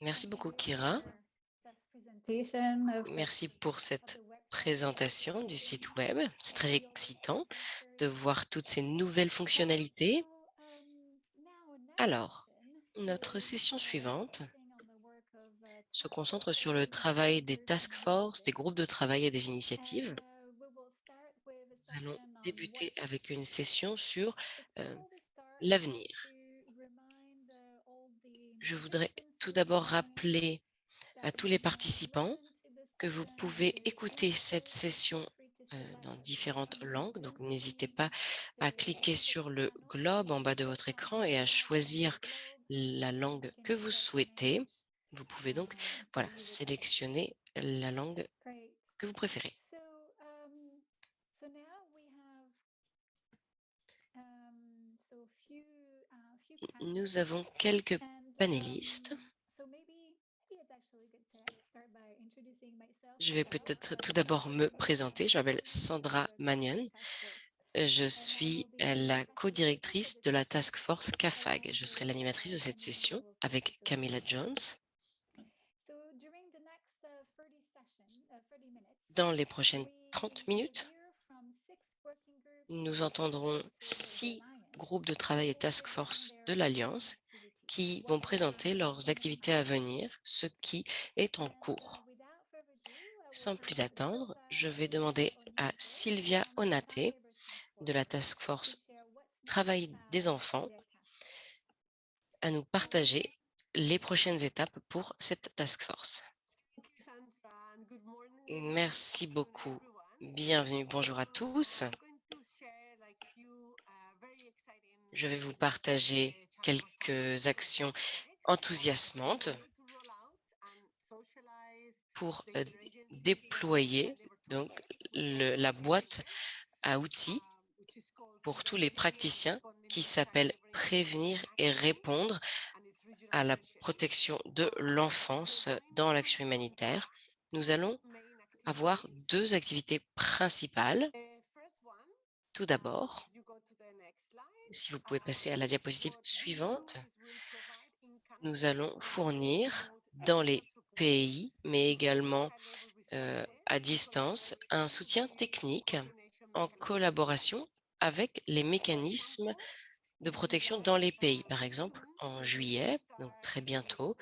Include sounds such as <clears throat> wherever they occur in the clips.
Merci beaucoup, Kira. Merci pour cette présentation du site web. C'est très excitant de voir toutes ces nouvelles fonctionnalités. Alors, notre session suivante se concentre sur le travail des task force, des groupes de travail et des initiatives. Nous allons débuter avec une session sur euh, l'avenir. Je voudrais tout d'abord rappeler à tous les participants que vous pouvez écouter cette session euh, dans différentes langues. Donc, n'hésitez pas à cliquer sur le globe en bas de votre écran et à choisir la langue que vous souhaitez. Vous pouvez donc voilà, sélectionner la langue que vous préférez. Nous avons quelques panélistes. Je vais peut-être tout d'abord me présenter. Je m'appelle Sandra Magnon. Je suis la co-directrice de la Task Force CAFAG. Je serai l'animatrice de cette session avec Camilla Jones. Dans les prochaines 30 minutes, nous entendrons six groupes de travail et task force de l'Alliance qui vont présenter leurs activités à venir, ce qui est en cours. Sans plus attendre, je vais demander à Sylvia Onate de la Task Force Travail des enfants à nous partager les prochaines étapes pour cette Task Force. Merci beaucoup. Bienvenue. Bonjour à tous. Je vais vous partager quelques actions enthousiasmantes pour euh, déployer donc la boîte à outils pour tous les praticiens qui s'appelle Prévenir et répondre à la protection de l'enfance dans l'action humanitaire. Nous allons avoir deux activités principales. Tout d'abord, si vous pouvez passer à la diapositive suivante, nous allons fournir dans les pays, mais également euh, à distance, un soutien technique en collaboration avec les mécanismes de protection dans les pays. Par exemple, en juillet, donc très bientôt,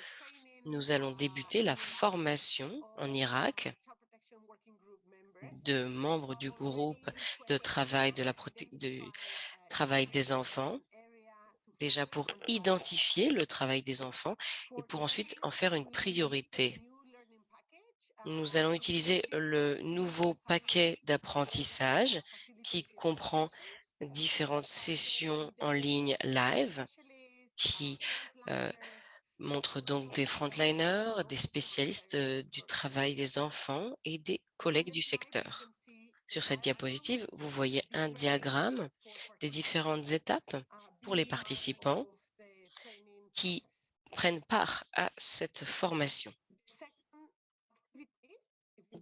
nous allons débuter la formation en Irak de membres du groupe de travail de la de travail des enfants, déjà pour identifier le travail des enfants et pour ensuite en faire une priorité. Nous allons utiliser le nouveau paquet d'apprentissage qui comprend différentes sessions en ligne live qui euh, montrent donc des frontliners, des spécialistes euh, du travail des enfants et des collègues du secteur. Sur cette diapositive, vous voyez un diagramme des différentes étapes pour les participants qui prennent part à cette formation.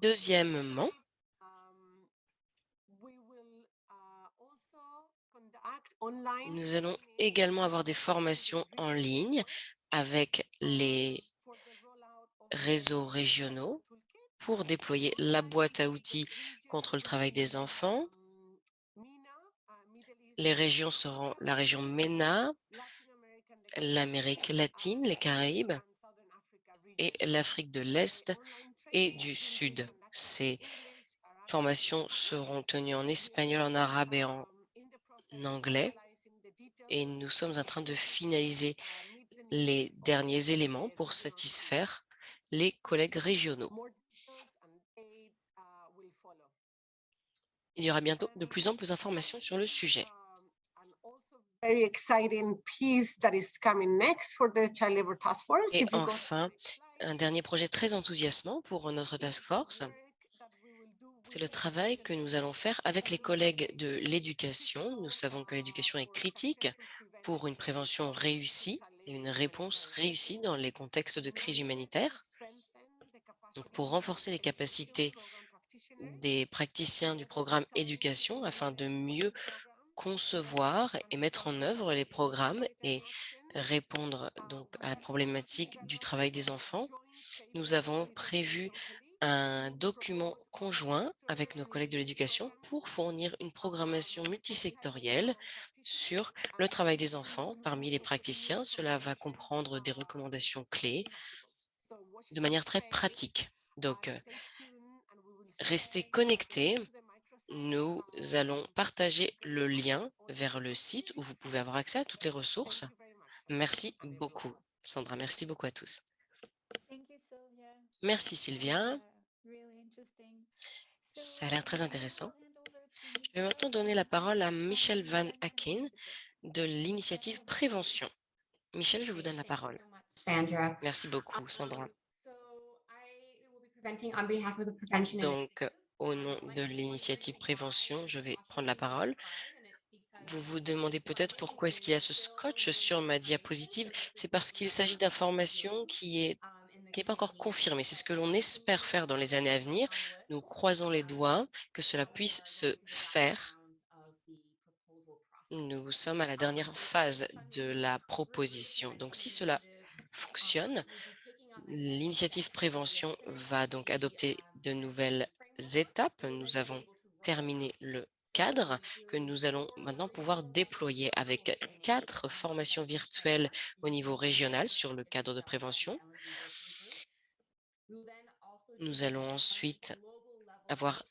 Deuxièmement, nous allons également avoir des formations en ligne avec les réseaux régionaux pour déployer la boîte à outils contre le travail des enfants. Les régions seront la région MENA, l'Amérique latine, les Caraïbes et l'Afrique de l'Est et du Sud. Ces formations seront tenues en espagnol, en arabe et en anglais. Et nous sommes en train de finaliser les derniers éléments pour satisfaire les collègues régionaux. Il y aura bientôt de plus en plus d'informations sur le sujet. Et enfin, un dernier projet très enthousiasmant pour notre task force, c'est le travail que nous allons faire avec les collègues de l'éducation. Nous savons que l'éducation est critique pour une prévention réussie et une réponse réussie dans les contextes de crise humanitaire. Donc, pour renforcer les capacités des praticiens du programme éducation afin de mieux concevoir et mettre en œuvre les programmes et répondre donc à la problématique du travail des enfants, nous avons prévu un document conjoint avec nos collègues de l'éducation pour fournir une programmation multisectorielle sur le travail des enfants parmi les praticiens. Cela va comprendre des recommandations clés de manière très pratique. Donc, euh, restez connectés. Nous allons partager le lien vers le site où vous pouvez avoir accès à toutes les ressources. Merci beaucoup, Sandra. Merci beaucoup à tous. Merci, Sylvia. Ça a l'air très intéressant. Je vais maintenant donner la parole à Michel Van Aken de l'initiative Prévention. Michel, je vous donne la parole. Merci beaucoup, Sandra. Donc, au nom de l'initiative Prévention, je vais prendre la parole. Vous vous demandez peut-être pourquoi est-ce qu'il y a ce scotch sur ma diapositive? C'est parce qu'il s'agit d'informations qui est n'est pas encore confirmée. C'est ce que l'on espère faire dans les années à venir. Nous croisons les doigts que cela puisse se faire. Nous sommes à la dernière phase de la proposition. Donc, si cela fonctionne, l'initiative prévention va donc adopter de nouvelles étapes. Nous avons terminé le cadre que nous allons maintenant pouvoir déployer avec quatre formations virtuelles au niveau régional sur le cadre de prévention. Nous allons ensuite avoir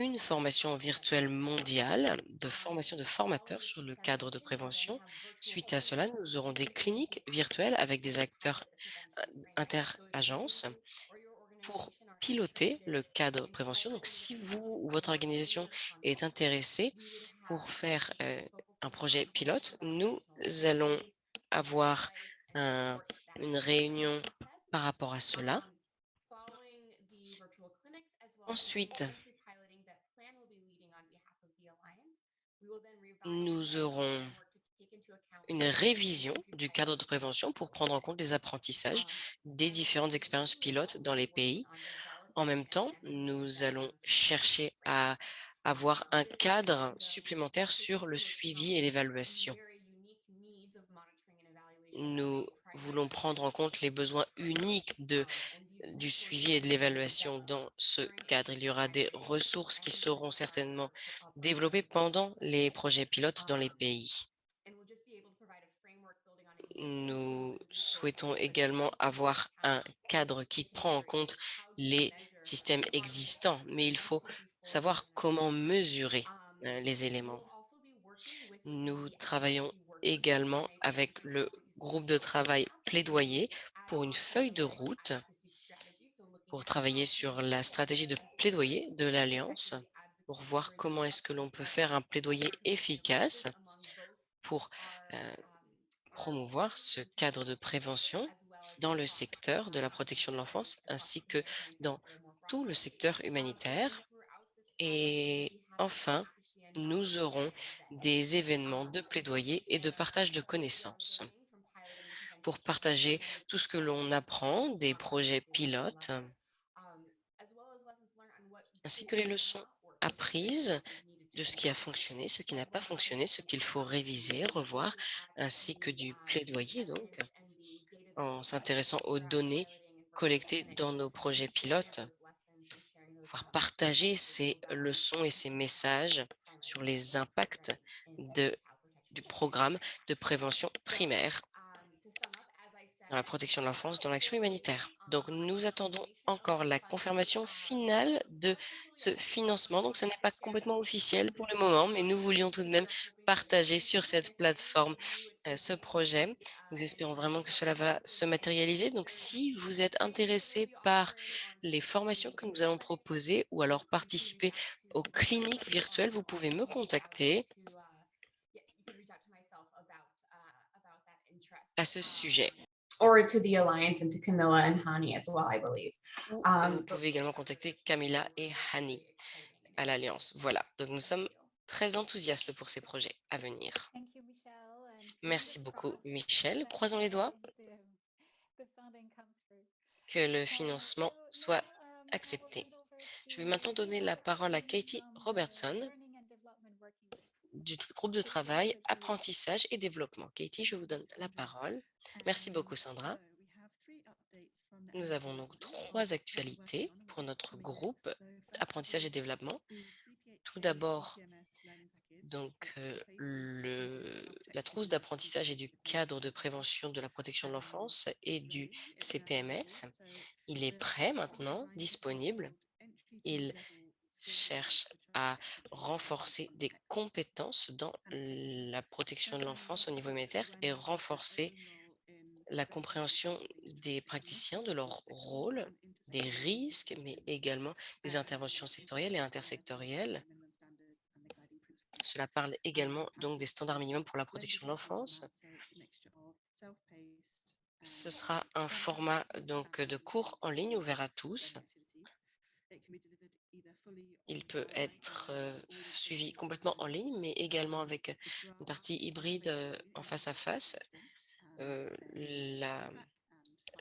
une formation virtuelle mondiale de formation de formateurs sur le cadre de prévention. Suite à cela, nous aurons des cliniques virtuelles avec des acteurs interagences pour piloter le cadre de prévention. Donc, si vous ou votre organisation est intéressé pour faire euh, un projet pilote, nous allons avoir une réunion par rapport à cela. Ensuite, nous aurons une révision du cadre de prévention pour prendre en compte les apprentissages des différentes expériences pilotes dans les pays. En même temps, nous allons chercher à avoir un cadre supplémentaire sur le suivi et l'évaluation. Nous voulons prendre en compte les besoins uniques de, du suivi et de l'évaluation dans ce cadre. Il y aura des ressources qui seront certainement développées pendant les projets pilotes dans les pays. Nous souhaitons également avoir un cadre qui prend en compte les systèmes existants, mais il faut savoir comment mesurer euh, les éléments. Nous travaillons également avec le groupe de travail plaidoyer pour une feuille de route pour travailler sur la stratégie de plaidoyer de l'Alliance, pour voir comment est-ce que l'on peut faire un plaidoyer efficace pour euh, promouvoir ce cadre de prévention dans le secteur de la protection de l'enfance ainsi que dans tout le secteur humanitaire. Et enfin, nous aurons des événements de plaidoyer et de partage de connaissances pour partager tout ce que l'on apprend des projets pilotes ainsi que les leçons apprises de ce qui a fonctionné, ce qui n'a pas fonctionné, ce qu'il faut réviser, revoir, ainsi que du plaidoyer, donc, en s'intéressant aux données collectées dans nos projets pilotes, pouvoir partager ces leçons et ces messages sur les impacts du programme de prévention primaire dans la protection de l'enfance, dans l'action humanitaire. Donc, nous attendons encore la confirmation finale de ce financement. Donc, ce n'est pas complètement officiel pour le moment, mais nous voulions tout de même partager sur cette plateforme euh, ce projet. Nous espérons vraiment que cela va se matérialiser. Donc, si vous êtes intéressé par les formations que nous allons proposer ou alors participer aux cliniques virtuelles, vous pouvez me contacter à ce sujet or to the Alliance and to Camilla and Hani as well, I believe. Um, vous pouvez également contacter Camilla et Hani à l'Alliance. Voilà, donc nous sommes très enthousiastes pour ces projets à venir. Merci beaucoup, Michel. Croisons les doigts que le financement soit accepté. Je vais maintenant donner la parole à Katie Robertson du groupe de travail apprentissage et développement. Katie, je vous donne la parole. Merci beaucoup, Sandra. Nous avons donc trois actualités pour notre groupe apprentissage et développement. Tout d'abord, donc, euh, le, la trousse d'apprentissage et du cadre de prévention de la protection de l'enfance et du CPMS. Il est prêt maintenant, disponible. Il cherche à renforcer des compétences dans la protection de l'enfance au niveau militaire et renforcer la compréhension des praticiens, de leur rôle, des risques, mais également des interventions sectorielles et intersectorielles. Cela parle également donc des standards minimums pour la protection de l'enfance. Ce sera un format donc de cours en ligne ouvert à tous. Il peut être suivi complètement en ligne, mais également avec une partie hybride en face à face.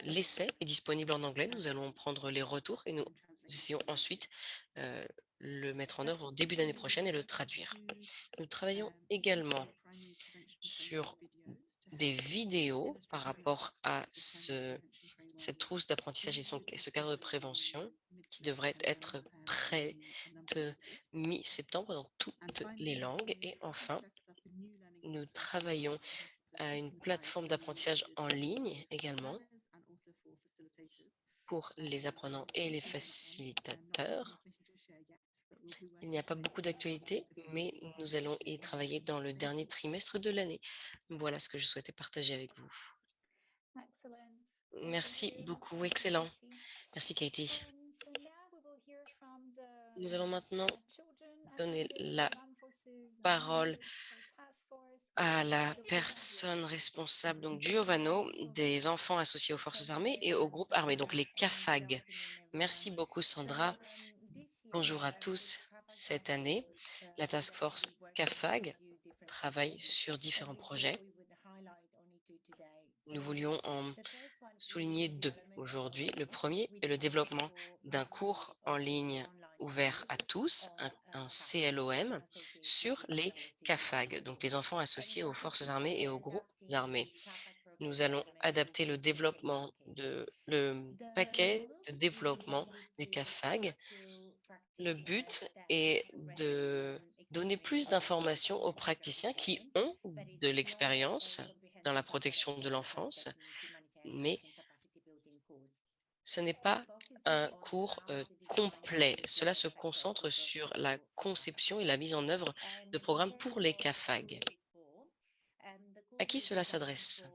L'essai est disponible en anglais. Nous allons prendre les retours et nous essayons ensuite le mettre en œuvre en début d'année prochaine et le traduire. Nous travaillons également sur des vidéos par rapport à ce, cette trousse d'apprentissage et ce cadre de prévention qui devrait être prêt de mi-septembre dans toutes les langues. Et enfin, nous travaillons à une plateforme d'apprentissage en ligne également pour les apprenants et les facilitateurs. Il n'y a pas beaucoup d'actualités, mais nous allons y travailler dans le dernier trimestre de l'année. Voilà ce que je souhaitais partager avec vous. Merci beaucoup, excellent. Merci Katie. Nous allons maintenant donner la parole à la personne responsable, donc Giovanno, des enfants associés aux forces armées et au groupe armé, donc les CAFAG. Merci beaucoup Sandra. Bonjour à tous. Cette année, la task force CAFAG travaille sur différents projets. Nous voulions en souligner deux aujourd'hui. Le premier est le développement d'un cours en ligne ouvert à tous, un, CLOM, sur les CAFAG, donc les enfants associés aux forces armées et aux groupes armés. Nous allons adapter le développement de le paquet de développement des CAFAG. Le but est de donner plus d'informations aux praticiens qui ont de l'expérience dans la protection de l'enfance, mais ce n'est pas un cours euh, complet. Cela se concentre sur la conception et la mise en œuvre de programmes pour les CAFAG. À qui cela s'adresse?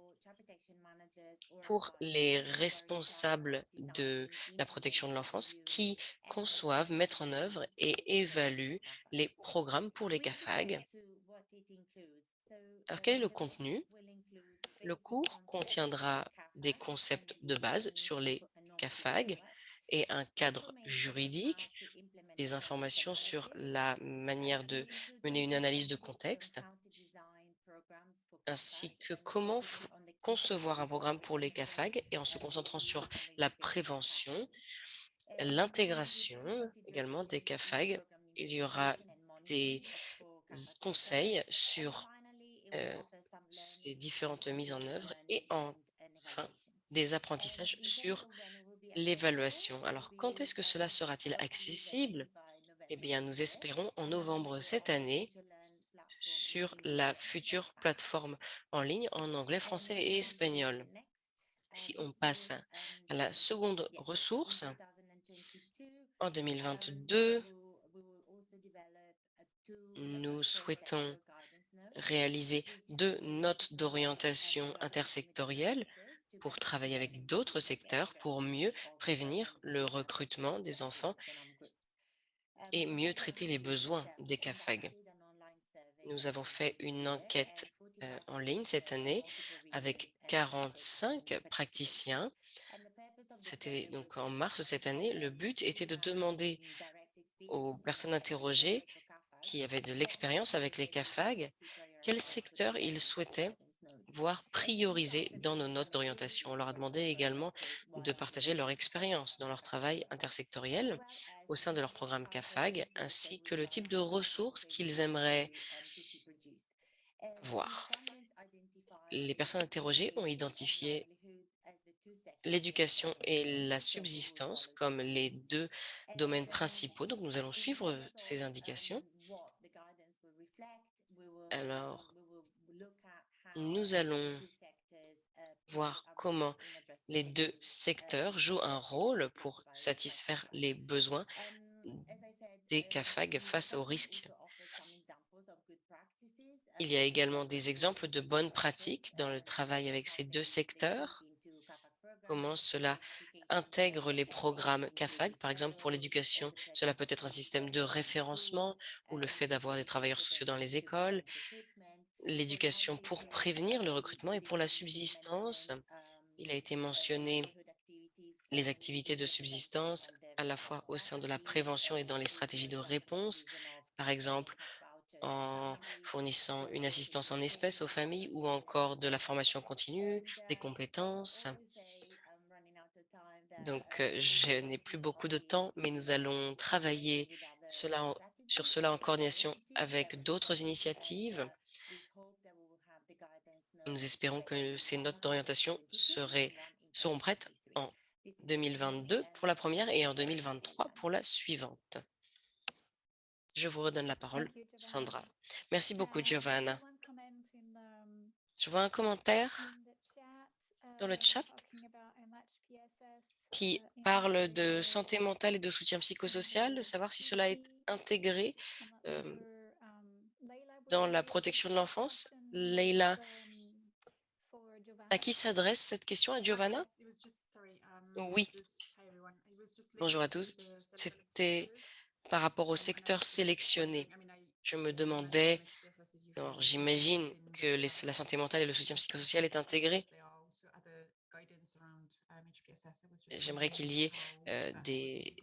Pour les responsables de la protection de l'enfance qui conçoivent, mettent en œuvre et évaluent les programmes pour les CAFAG. Alors, quel est le contenu? Le cours contiendra des concepts de base sur les CAFAG et un cadre juridique, des informations sur la manière de mener une analyse de contexte, ainsi que comment concevoir un programme pour les CAFAG et en se concentrant sur la prévention, l'intégration également des CAFAG. Il y aura des conseils sur euh, ces différentes mises en œuvre et enfin des apprentissages sur l'évaluation. Alors, quand est-ce que cela sera-t-il accessible? Eh bien, nous espérons en novembre cette année sur la future plateforme en ligne en anglais, français et espagnol. Si on passe à la seconde ressource, en 2022, nous souhaitons réaliser deux notes d'orientation intersectorielles pour travailler avec d'autres secteurs pour mieux prévenir le recrutement des enfants et mieux traiter les besoins des CAFAG. Nous avons fait une enquête euh, en ligne cette année avec 45 praticiens. C'était donc en mars cette année. Le but était de demander aux personnes interrogées qui avaient de l'expérience avec les CAFAG quel secteur ils souhaitaient voir prioriser dans nos notes d'orientation. On leur a demandé également de partager leur expérience dans leur travail intersectoriel au sein de leur programme CAFAG, ainsi que le type de ressources qu'ils aimeraient voir. Les personnes interrogées ont identifié l'éducation et la subsistance comme les deux domaines principaux. Donc, nous allons suivre ces indications. Alors, nous allons voir comment les deux secteurs jouent un rôle pour satisfaire les besoins des CAFAG face aux risques. Il y a également des exemples de bonnes pratiques dans le travail avec ces deux secteurs, comment cela intègre les programmes CAFAG. Par exemple, pour l'éducation, cela peut être un système de référencement ou le fait d'avoir des travailleurs sociaux dans les écoles, l'éducation pour prévenir le recrutement et pour la subsistance. Il a été mentionné les activités de subsistance à la fois au sein de la prévention et dans les stratégies de réponse, par exemple en fournissant une assistance en espèces aux familles ou encore de la formation continue, des compétences. Donc, je n'ai plus beaucoup de temps, mais nous allons travailler sur cela en coordination avec d'autres initiatives. Nous espérons que ces notes d'orientation seront prêtes en 2022 pour la première et en 2023 pour la suivante. Je vous redonne la parole, Sandra. Merci beaucoup, Giovanna. Je vois un commentaire dans le chat qui parle de santé mentale et de soutien psychosocial, de savoir si cela est intégré dans la protection de l'enfance. Leila, à qui s'adresse cette question? À Giovanna? Oui. Bonjour à tous. C'était par rapport au secteur sélectionné. Je me demandais, j'imagine que la santé mentale et le soutien psychosocial est intégré. J'aimerais qu'il y ait des,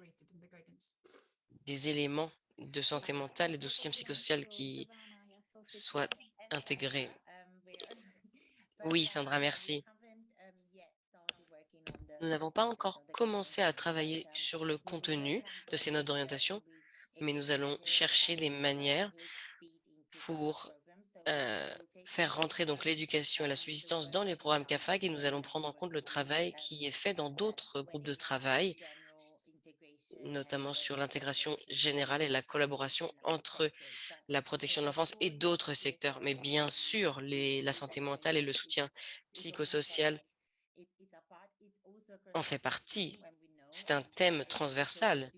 des éléments de santé mentale et de soutien psychosocial qui soient intégrés. Oui, Sandra, merci. Nous n'avons pas encore commencé à travailler sur le contenu de ces notes d'orientation, mais nous allons chercher des manières pour faire rentrer donc l'éducation et la subsistance dans les programmes CAFAG et nous allons prendre en compte le travail qui est fait dans d'autres groupes de travail, notamment sur l'intégration générale et la collaboration entre la protection de l'enfance et d'autres secteurs. Mais bien sûr, la santé mentale et le soutien psychosocial en fait partie. C'est un thème transversal.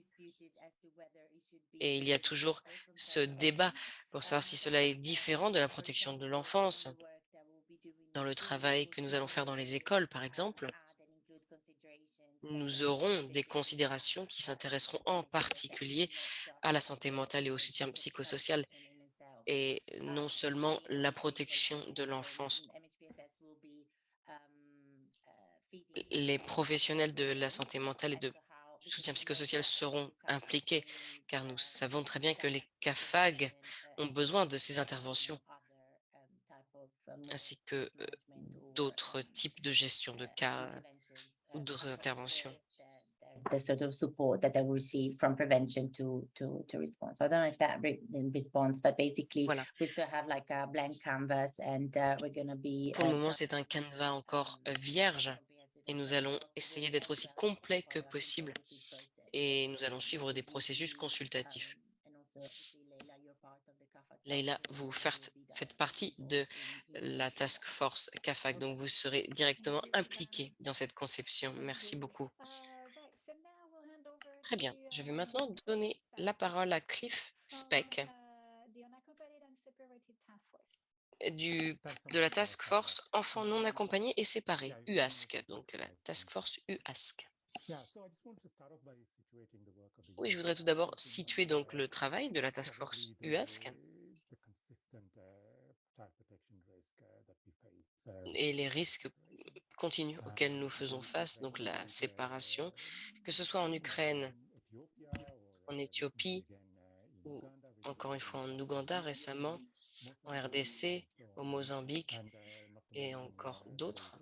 Et il y a toujours ce débat pour savoir si cela est différent de la protection de l'enfance. Dans le travail que nous allons faire dans les écoles, par exemple, nous aurons des considérations qui s'intéresseront en particulier à la santé mentale et au soutien psychosocial et non seulement la protection de l'enfance. Les professionnels de la santé mentale et de soutien psychosocial seront impliqués, car nous savons très bien que les CAFAG ont besoin de ces interventions, ainsi que d'autres types de gestion de cas ou d'autres interventions. the sort of support that they will receive from prevention to to to response. So I don't know if that re response, but basically voilà. we still have like a blank canvas and uh, we're going to be. Pour le moment, c'est un canevas encore vierge et nous allons essayer d'être aussi complet que possible et nous allons suivre des processus consultatifs. Leïla, vous faites, faites partie de la task force CAFAC, donc vous serez directement impliqué dans cette conception. Merci beaucoup. Très bien. Je vais maintenant donner la parole à Cliff Speck du, de la Task Force Enfants non accompagnés et séparés, UASC, donc la Task Force UASC. Oui, je voudrais tout d'abord situer donc le travail de la Task Force UASC et les risques continus auxquels nous faisons face, donc la séparation, que ce soit en Ukraine, en Éthiopie ou encore une fois en Ouganda récemment, en RDC, au Mozambique et encore d'autres,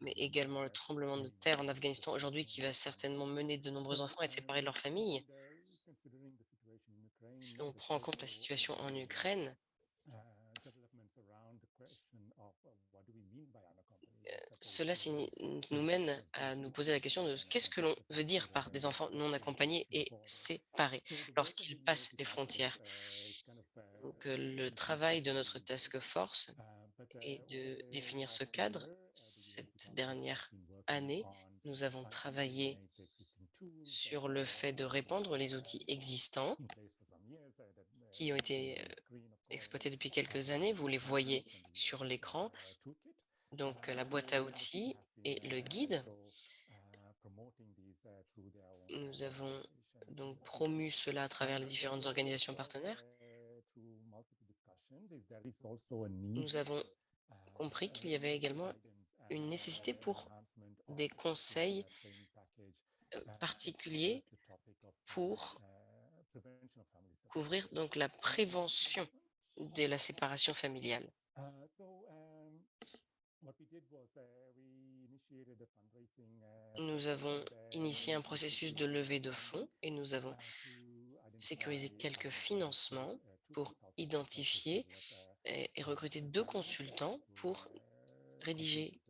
mais également le tremblement de terre en Afghanistan aujourd'hui qui va certainement mener de nombreux enfants à être séparés de leur famille. Si l'on prend en compte la situation en Ukraine, euh, cela nous mène à nous poser la question de qu'est-ce que l'on veut dire par des enfants non accompagnés et séparés lorsqu'ils passent les frontières. Donc, euh, le travail de notre task force est de définir ce cadre. Cette dernière année, nous avons travaillé sur le fait de répandre les outils existants qui ont été euh, exploités depuis quelques années. Vous les voyez sur l'écran. Donc, la boîte à outils et le guide. Nous avons donc promu cela à travers les différentes organisations partenaires. Nous avons compris qu'il y avait également une nécessité pour des conseils euh, particuliers pour couvrir donc la prévention de la séparation familiale. Nous avons initié un processus de levée de fonds et nous avons sécurisé quelques financements pour identifier et, et recruter deux consultants pour rédiger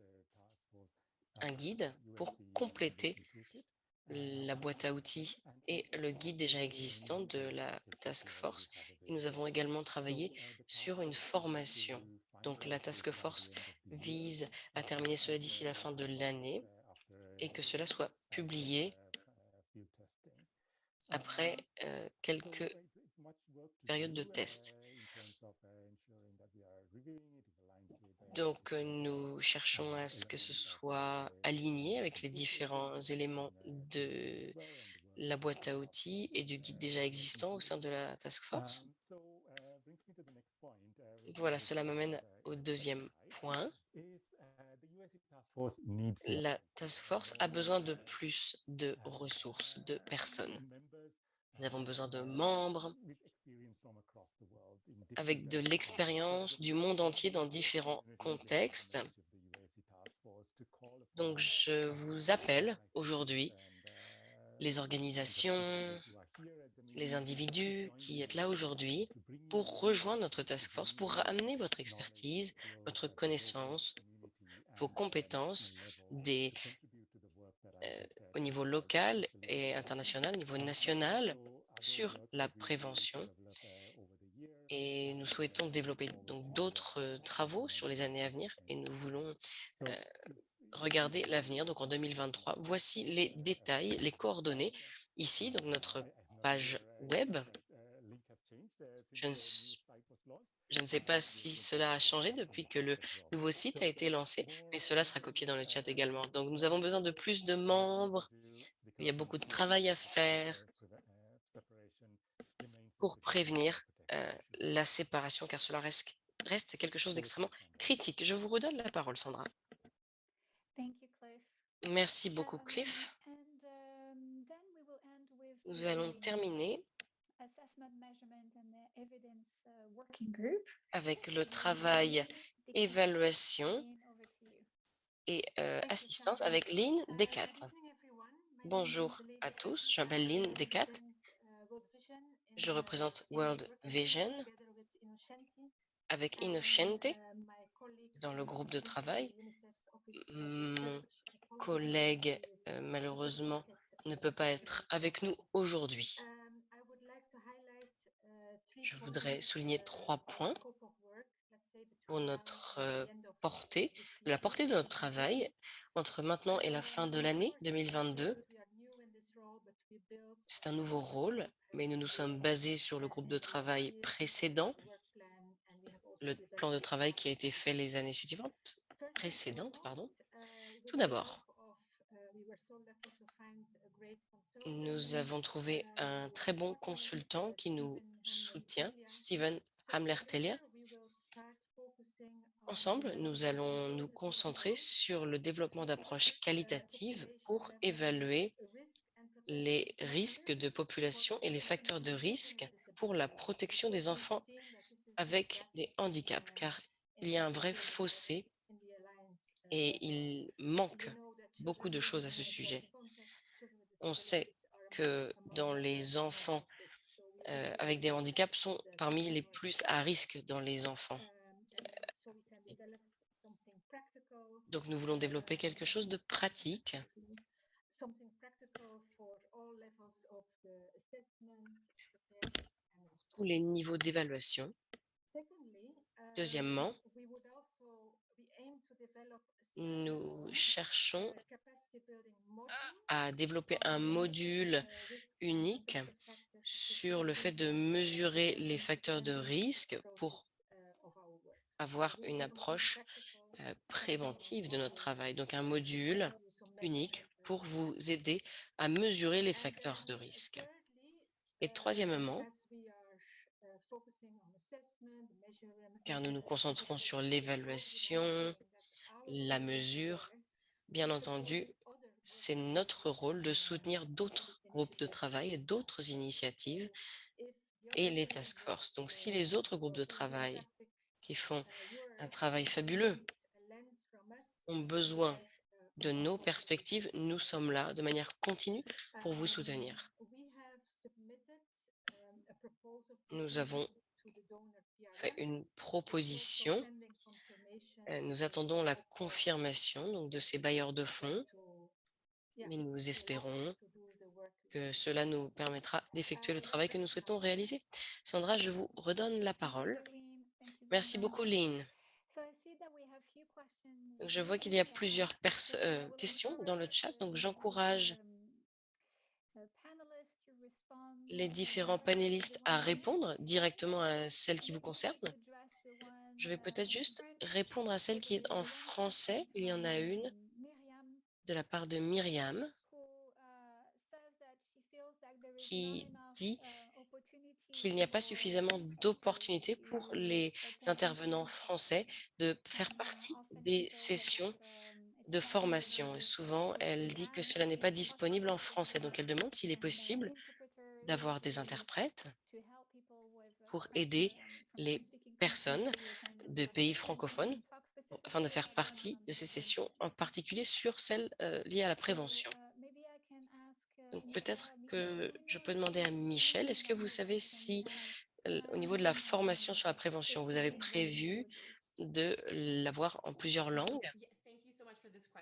un guide pour compléter la boîte à outils et le guide déjà existant de la task force. Et nous avons également travaillé sur une formation. Donc la task force vise à terminer cela d'ici la fin de l'année et que cela soit publié après euh, quelques périodes de test. Donc, euh, nous cherchons à ce que ce soit aligné avec les différents éléments de la boîte à outils et du guide déjà existant au sein de la task force. Voilà, cela m'amène au deuxième point. La task force a besoin de plus de ressources, de personnes. Nous avons besoin de membres avec de l'expérience du monde entier dans différents contextes. Donc, je vous appelle aujourd'hui les organisations, les individus qui êtes là aujourd'hui pour rejoindre notre task force, pour ramener votre expertise, votre connaissance, vos compétences des, euh, au niveau local et international, au niveau national, sur la prévention. Et nous souhaitons développer donc d'autres euh, travaux sur les années à venir et nous voulons euh, regarder l'avenir. Donc en 2023, voici les détails, les coordonnées ici, donc notre page web. Je ne, je ne sais pas si cela a changé depuis que le nouveau site a été lancé, mais cela sera copié dans le chat également. Donc nous avons besoin de plus de membres. Il y a beaucoup de travail à faire pour prévenir euh, la séparation, car cela reste, reste quelque chose d'extrêmement critique. Je vous redonne la parole, Sandra. Thank you, Cliff. Merci beaucoup, Cliff. um, then we will end with Nous allons the terminer assessment, measurement and the evidence uh, working group. avec le travail évaluation et euh, assistance avec Lynn Decat. Bonjour à tous, je m'appelle Lynn Decat. Je représente World Vision avec Innocente dans le groupe de travail. Mon collègue, euh, malheureusement, ne peut pas être avec nous aujourd'hui. Je voudrais souligner trois points pour notre euh, portée, la portée de notre travail entre maintenant et la fin de l'année 2022. C'est un nouveau rôle, mais nous nous sommes basés sur le groupe de travail précédent, le plan de travail qui a été fait les années suivantes, précédentes, pardon. Tout d'abord, nous avons trouvé un très bon consultant qui nous soutient, Steven Hamlertelia. Ensemble, nous allons nous concentrer sur le développement d'approches qualitatives pour évaluer les risques de population et les facteurs de risque pour la protection des enfants avec des handicaps, car il y a un vrai fossé et il manque beaucoup de choses à ce sujet. On sait que dans les enfants euh, avec des handicaps sont parmi les plus à risque dans les enfants. Donc, nous voulons développer quelque chose de pratique something practical for all levels of the assessment, the test, and the les niveaux d'évaluation. Deuxièmement, nous cherchons à développer un module unique sur le fait de mesurer les facteurs de risque pour avoir une approche euh, préventive de notre travail. Donc, un module unique pour vous aider à mesurer les facteurs de risque. Et troisièmement, car nous nous concentrons sur l'évaluation, la mesure, bien entendu, c'est notre rôle de soutenir d'autres groupes de travail d'autres initiatives et les task force. Donc, si les autres groupes de travail qui font un travail fabuleux ont besoin de nos perspectives, nous sommes là de manière continue pour vous soutenir. Nous avons fait une proposition. euh, Nous attendons la confirmation donc, de ces bailleurs de fonds, mais nous espérons que cela nous permettra d'effectuer le travail que nous souhaitons réaliser. Sandra, je vous redonne la parole. Merci beaucoup, Lynn. Donc, Je vois qu'il y a plusieurs perso- euh, questions dans le chat, donc j'encourage les différents panélistes à répondre directement à celles qui vous concernent. Je vais peut-être juste répondre à celle qui est en français. Il y en a une de la part de Myriam qui dit qu'il n'y a pas suffisamment d'opportunités pour les intervenants français de faire partie des sessions de formation. Souvent, elle dit que cela n'est pas disponible en français. Donc, elle demande s'il est possible d'avoir des interprètes pour aider les personnes de pays francophones afin de faire partie de ces sessions, en particulier sur celles euh, liées à la prévention. Donc peut-être que je peux demander à Michel, est-ce que vous savez si euh, au niveau de la formation sur la prévention, vous avez prévu de l'avoir en plusieurs langues?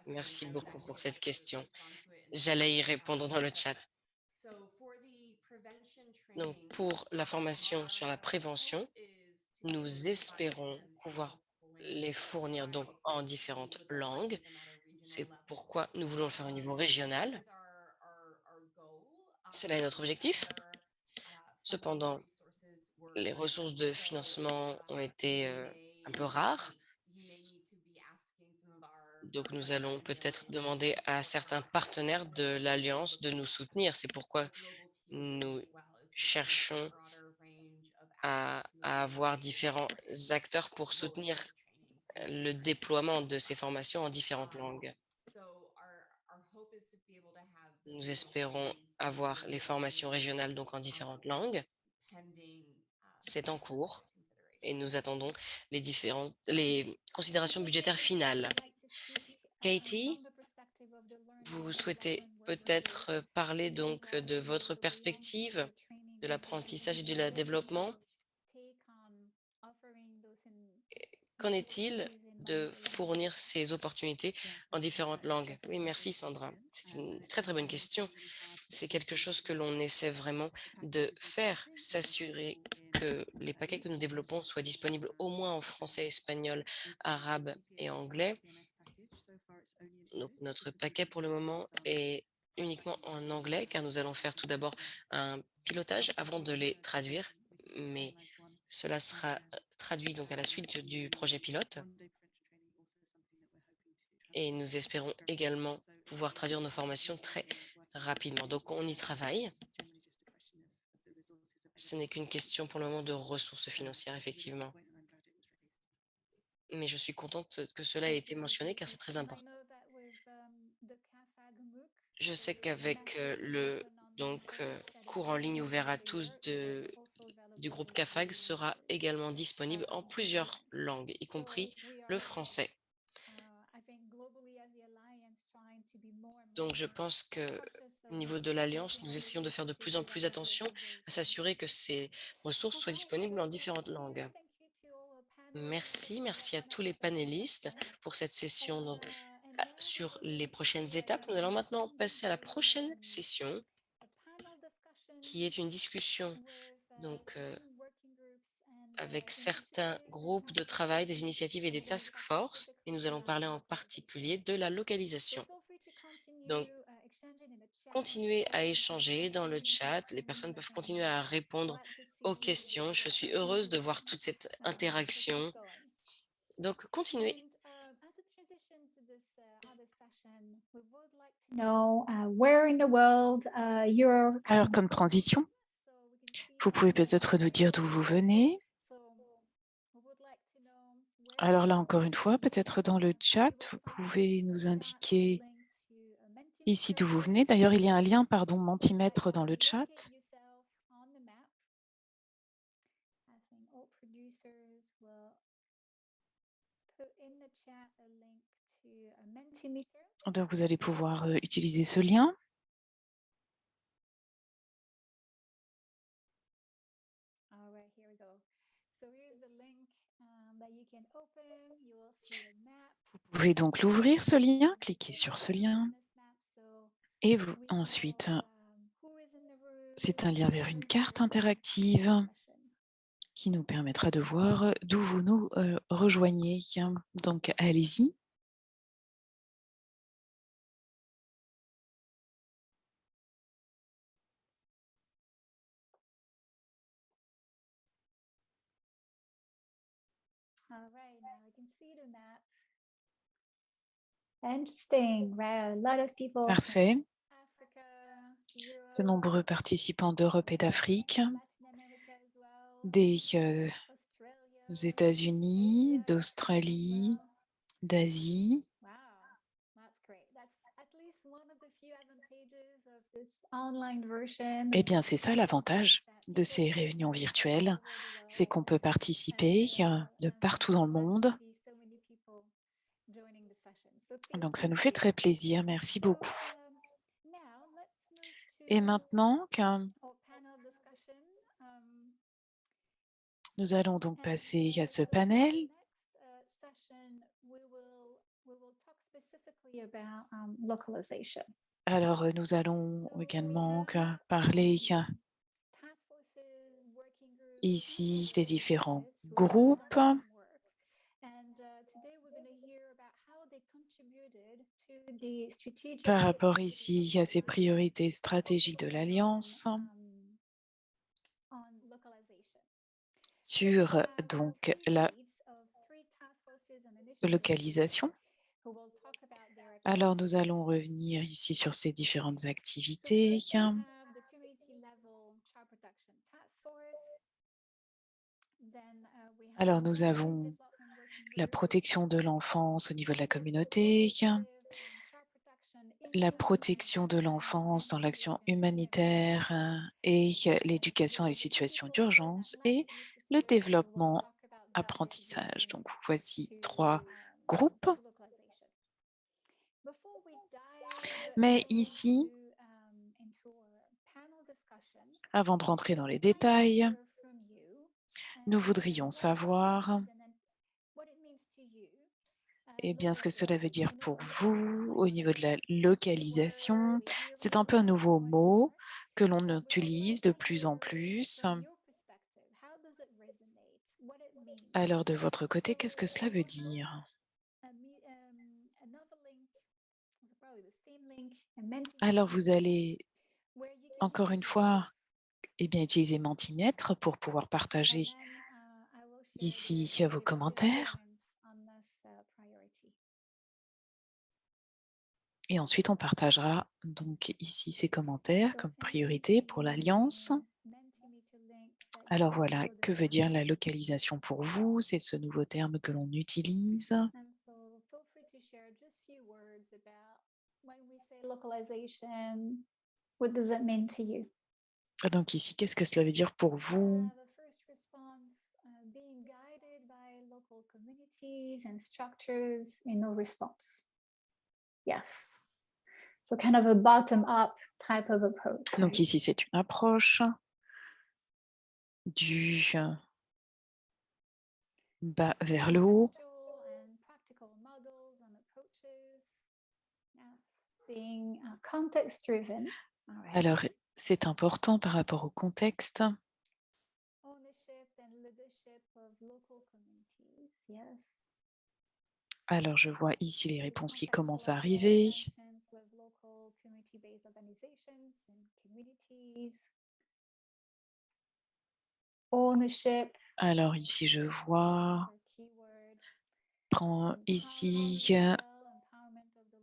Merci beaucoup pour cette question. J'allais y répondre dans le chat. Donc, pour la formation sur la prévention, nous espérons pouvoir les fournir donc en différentes langues. C'est pourquoi nous voulons le faire au niveau régional. Cela est notre objectif. Cependant, les ressources de financement ont été euh, un peu rares. Donc, nous allons peut-être demander à certains partenaires de l'Alliance de nous soutenir. C'est pourquoi nous cherchons à, avoir différents acteurs pour soutenir euh, le déploiement de ces formations en différentes langues. Nous espérons avoir les formations régionales donc en différentes langues. C'est en cours et nous attendons les différentes les considérations budgétaires finales. Katie, vous souhaitez peut-être parler donc de votre perspective de l'apprentissage et du développement. Qu'en est-il de fournir ces opportunités en différentes langues? Oui, merci Sandra. C'est une très très bonne question. C'est quelque chose que l'on essaie vraiment de faire, s'assurer que les paquets que nous développons soient disponibles au moins en français, espagnol, arabe et anglais. Donc, notre paquet pour le moment est uniquement en anglais car nous allons faire tout d'abord un pilotage avant de les traduire, mais cela sera euh, traduit donc à la suite du projet pilote. Et nous espérons également pouvoir traduire nos formations très rapidement. Donc, on y travaille. Ce n'est qu'une question pour le moment de ressources financières, effectivement. Mais je suis contente que cela ait été mentionné car c'est très important. Je sais qu'avec euh, le donc, euh, cours en ligne ouvert à tous du groupe CAFAG sera également disponible en plusieurs langues, y compris le français. Donc, je pense que au niveau de l'Alliance, nous essayons de faire de plus en plus attention à s'assurer que ces ressources soient disponibles en différentes langues. Merci, merci à tous les panélistes pour cette session sur les prochaines étapes. Nous allons maintenant passer à la prochaine session qui est une discussion donc, euh, avec certains groupes de travail, des initiatives et des task force. Et nous allons parler en particulier de la localisation. Donc, continuez à échanger dans le chat. Les personnes peuvent continuer à répondre aux questions. Je suis heureuse de voir toute cette interaction. Donc, continuez. know uh, where in the world uh, you're Alors, comme transition, vous pouvez peut-être nous dire d'où vous venez. Alors là, encore une fois, peut-être dans le chat, vous pouvez nous indiquer ici d'où vous venez. D'ailleurs, il y a un lien, pardon, Mentimètre dans le chat. Donc, vous allez pouvoir euh, utiliser ce lien. Vous pouvez donc l'ouvrir, ce lien, cliquez sur ce lien. Et vous, ensuite, c'est un lien vers une carte interactive qui nous permettra de voir d'où vous nous euh, rejoignez. Donc, allez-y. Parfait. De nombreux participants d'Europe et d'Afrique, des euh, États-Unis, d'Australie, d'Asie. Eh bien, c'est ça l'avantage de ces réunions virtuelles, c'est qu'on peut participer euh, de partout dans le monde. Donc, ça nous fait très plaisir. Merci beaucoup. Et maintenant, qu'un- nous allons donc passer à ce panel. Alors, euh, nous allons également parler ici des différents groupes. Par rapport ici à ces priorités stratégiques de l'Alliance. sur donc la localisation. Alors, nous allons revenir ici sur ces différentes activités. Alors, nous avons la protection de l'enfance au niveau de la communauté, la protection de l'enfance dans l'action humanitaire euh, et l'éducation dans les situations d'urgence et le développement apprentissage. Donc, voici trois groupes. Mais ici, avant de rentrer dans les détails, nous voudrions savoir eh bien, ce que cela veut dire pour vous au niveau de la localisation. C'est un peu un nouveau mot que l'on utilise de plus en plus. Alors, de votre côté, qu'est-ce que cela veut dire? Alors, vous allez encore une fois eh bien, utiliser Mentimètre pour pouvoir partager ici vos commentaires. Et ensuite, on partagera donc ici ces commentaires comme priorité pour l'Alliance. Alors voilà, que veut dire la localisation pour vous? C'est ce nouveau terme que l'on utilise. Donc ici, qu'est-ce que cela veut dire pour vous? Yes. So kind of a bottom-up type of approach. Donc ici, c'est une approche du, bas vers le haut. Alors, c'est important par rapport au contexte. Ownership and leadership of local communities. Yes. Alors, je vois ici les réponses qui commencent à arriver. Alors, ici, je vois, prends ici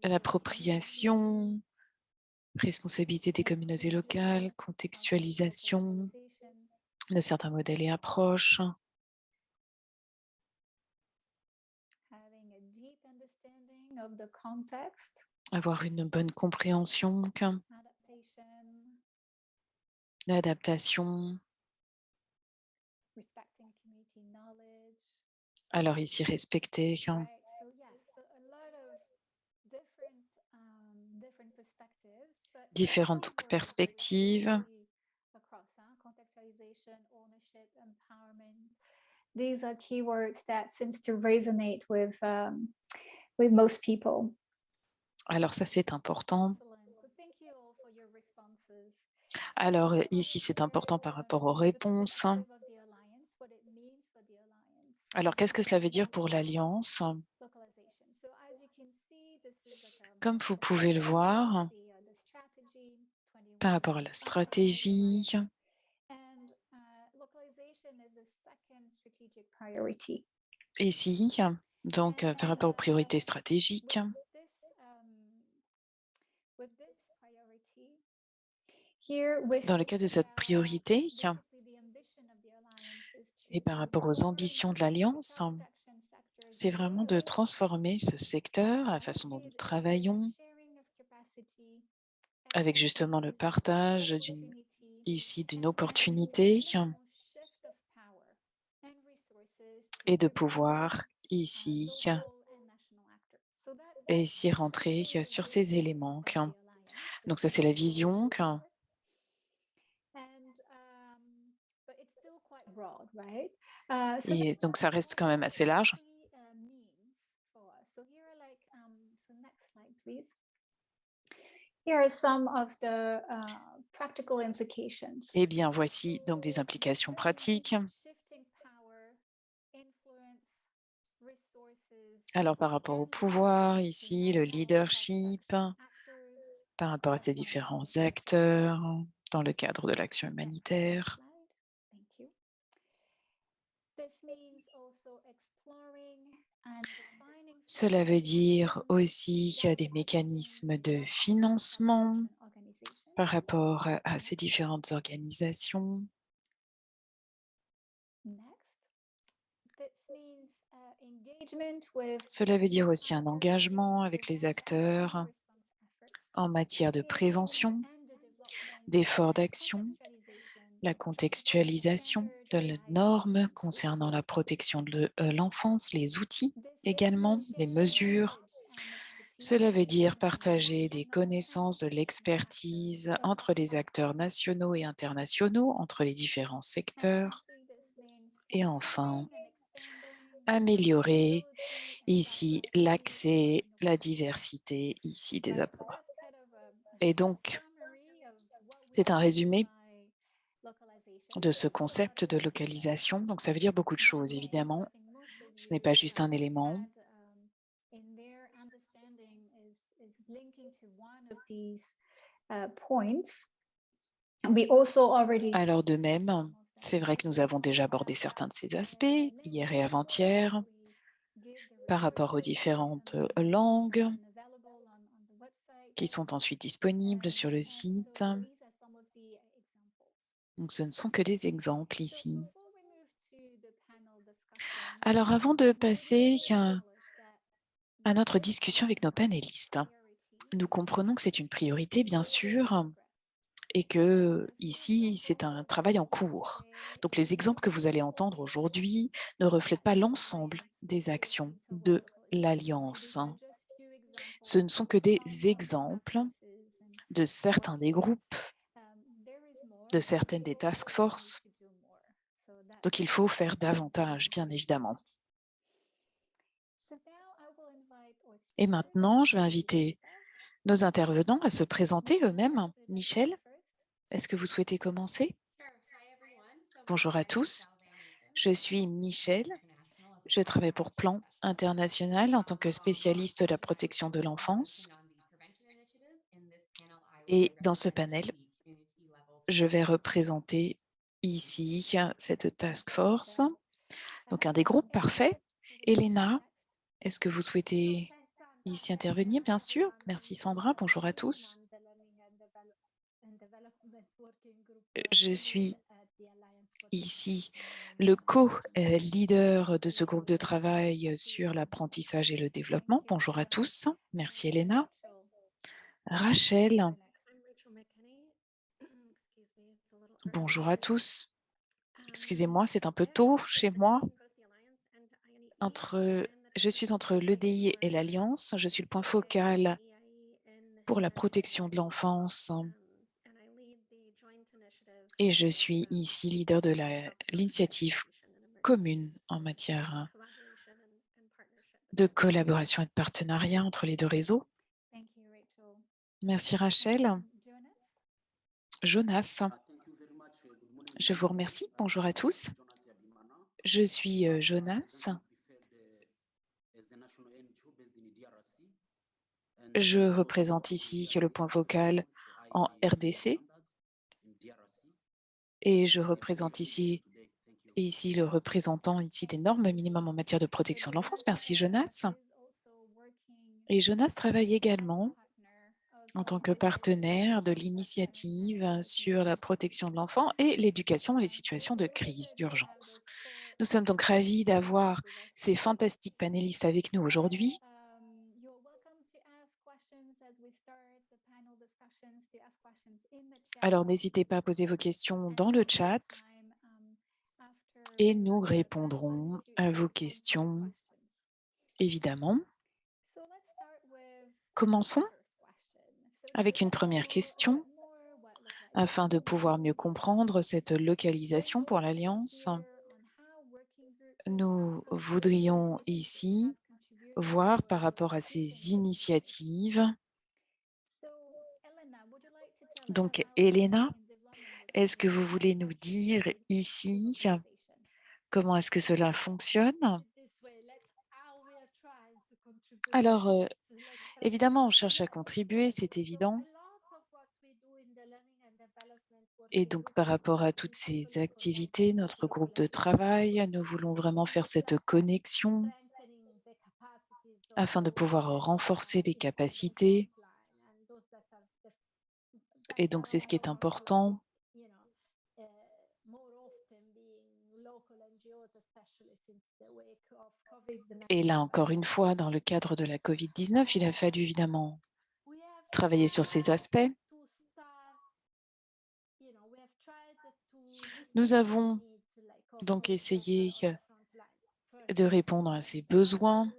l'appropriation, responsabilité des communautés locales, contextualisation de certains modèles et approches, having a deep understanding of the context, avoir une bonne compréhension, l'adaptation. Alors ici, respecter. um, Différentes perspectives. These are keywords that seems to resonate with um, with most people. Alors ça, c'est important. Alors ici, c'est important par rapport aux réponses. Alors, qu'est-ce que cela veut dire pour l'Alliance? Comme vous pouvez le voir, par rapport à la stratégie, ici, donc euh, par rapport aux priorités stratégiques, dans le cas de cette priorité, et par rapport aux ambitions de l'Alliance, c'est vraiment de transformer ce secteur, la façon dont nous travaillons, avec justement le partage ici d'une opportunité et de pouvoir ici et ici rentrer sur ces éléments. Donc ça, c'est la vision. qu'un- Et donc, ça reste quand même assez large. Here are some of the uh, practical implications. Eh bien, voici donc des implications pratiques. Alors, par rapport au pouvoir, ici, le leadership, par rapport à ces différents acteurs dans le cadre de l'action humanitaire. Cela veut dire aussi des mécanismes de financement par rapport à ces différentes organisations. Next. This means uh, engagement with Cela veut dire aussi un engagement avec les acteurs en matière de prévention, d'efforts d'action, la contextualisation de la norme concernant la protection de euh, l'enfance, les outils également, les mesures. Cela veut dire partager des connaissances, de l'expertise entre les acteurs nationaux et internationaux, entre les différents secteurs. Et enfin, améliorer ici l'accès, la diversité ici des apports. Et donc, c'est un résumé de ce concept de localisation. Donc, ça veut dire beaucoup de choses, évidemment. Ce n'est pas juste un élément. Alors, de même, c'est vrai que nous avons déjà abordé certains de ces aspects, hier et avant-hier, par rapport aux différentes euh, langues qui sont ensuite disponibles sur le site. Donc, ce ne sont que des exemples ici. Alors, avant de passer à, à notre discussion avec nos panélistes, nous comprenons que c'est une priorité, bien sûr, et que ici, c'est un travail en cours. Donc les exemples que vous allez entendre aujourd'hui ne reflètent pas l'ensemble des actions de l'Alliance. Hein. Ce ne sont que des exemples de certains des groupes, de certaines des task forces. Donc il faut faire davantage, bien évidemment. Et maintenant, je vais inviter nos intervenants à se présenter eux-mêmes. Michel est-ce que vous souhaitez commencer? Bonjour à tous, je suis Michel, je travaille pour Plan International en tant que spécialiste de la protection de l'enfance. Et dans ce panel, je vais représenter ici cette task force, donc un des groupes parfaits. Elena, est-ce que vous souhaitez ici intervenir, bien sûr. Merci Sandra, bonjour à tous. Je suis ici le co-leader de ce groupe de travail sur l'apprentissage et le développement. Bonjour à tous. Merci Elena. Rachel. <clears throat> Bonjour à tous. Excusez-moi, c'est un peu tôt chez moi. Entre je suis entre l'EDI et l'Alliance. Je suis le point focal pour la protection de l'enfance et je suis ici leader de l'initiative commune en matière de collaboration et de partenariat entre les deux réseaux. Merci Rachel. Jonas, je vous remercie. Bonjour à tous. Je suis euh, Jonas. Je représente ici le point vocal en RDC et je représente ici, ici le représentant ici des normes minimum en matière de protection de l'enfance. Merci Jonas. Et Jonas travaille également en tant que partenaire de l'initiative sur la protection de l'enfant et l'éducation dans les situations de crise, d'urgence. Nous sommes donc ravis d'avoir ces fantastiques panélistes avec nous aujourd'hui Alors, n'hésitez pas à poser vos questions dans le chat et nous répondrons à vos questions, évidemment. Commençons avec une première question afin de pouvoir mieux comprendre cette localisation pour l'Alliance. Nous voudrions ici voir par rapport à ces initiatives donc, Elena, est-ce que vous voulez nous dire ici comment est-ce que cela fonctionne? Alors, euh, évidemment, on cherche à contribuer, c'est évident. Et donc, par rapport à toutes ces activités, notre groupe de travail, nous voulons vraiment faire cette connexion afin de pouvoir renforcer les capacités et donc, c'est ce qui est important. Et là, encore une fois, dans le cadre de la COVID-19, il a fallu évidemment travailler sur ces aspects. Nous avons donc essayé de répondre à ces besoins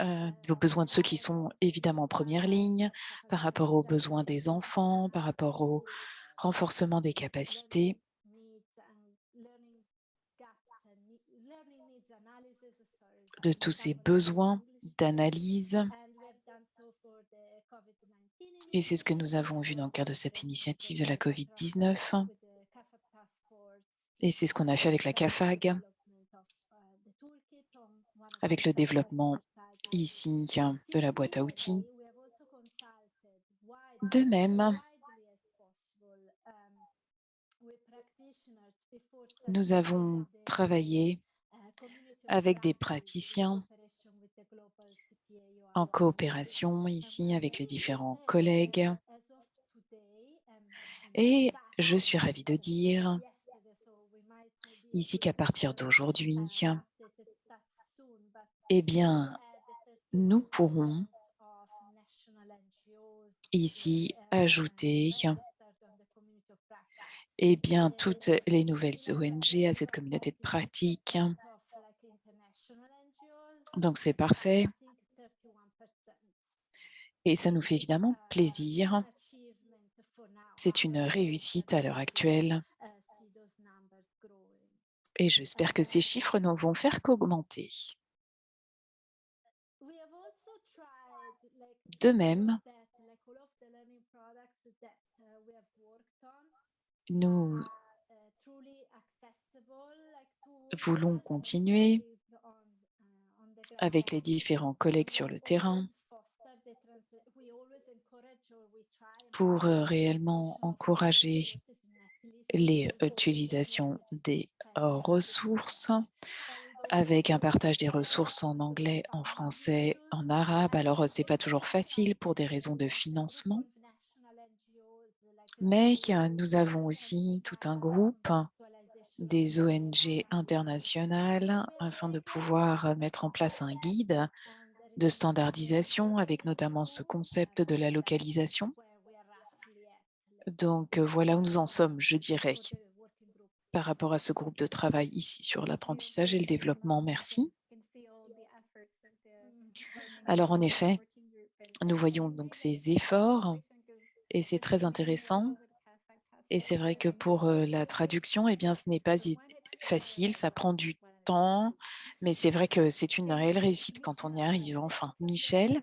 euh, aux besoins de ceux qui sont évidemment en première ligne, par rapport aux besoins des enfants, par rapport au renforcement des capacités. de tous ces besoins d'analyse. Et c'est ce que nous avons vu dans le cadre de cette initiative de la COVID-19. Et c'est ce qu'on a fait avec la CAFAG, avec le développement ici de la boîte à outils. De même, nous avons travaillé avec des praticiens en coopération ici avec les différents collègues. Et je suis ravie de dire ici qu'à partir d'aujourd'hui, eh bien, nous pourrons ici ajouter eh bien, toutes les nouvelles ONG à cette communauté de pratique. Donc, c'est parfait. Et ça nous fait évidemment plaisir. C'est une réussite à l'heure actuelle. Et j'espère que ces chiffres ne vont faire qu'augmenter. De même, nous voulons continuer avec les différents collègues sur le terrain pour euh, réellement encourager l'utilisation des euh, ressources avec un partage des ressources en anglais, en français, en arabe. Alors, c'est pas toujours facile pour des raisons de financement, mais nous avons aussi tout un groupe des ONG internationales afin de pouvoir mettre en place un guide de standardisation avec notamment ce concept de la localisation. Donc, voilà où nous en sommes, je dirais, par rapport à ce groupe de travail ici sur l'apprentissage et le développement. Merci. Alors, en effet, nous voyons donc ces efforts et c'est très intéressant. Et c'est vrai que pour la traduction, eh bien, ce n'est pas facile, ça prend du temps, mais c'est vrai que c'est une réelle réussite quand on y arrive. Enfin, Michel,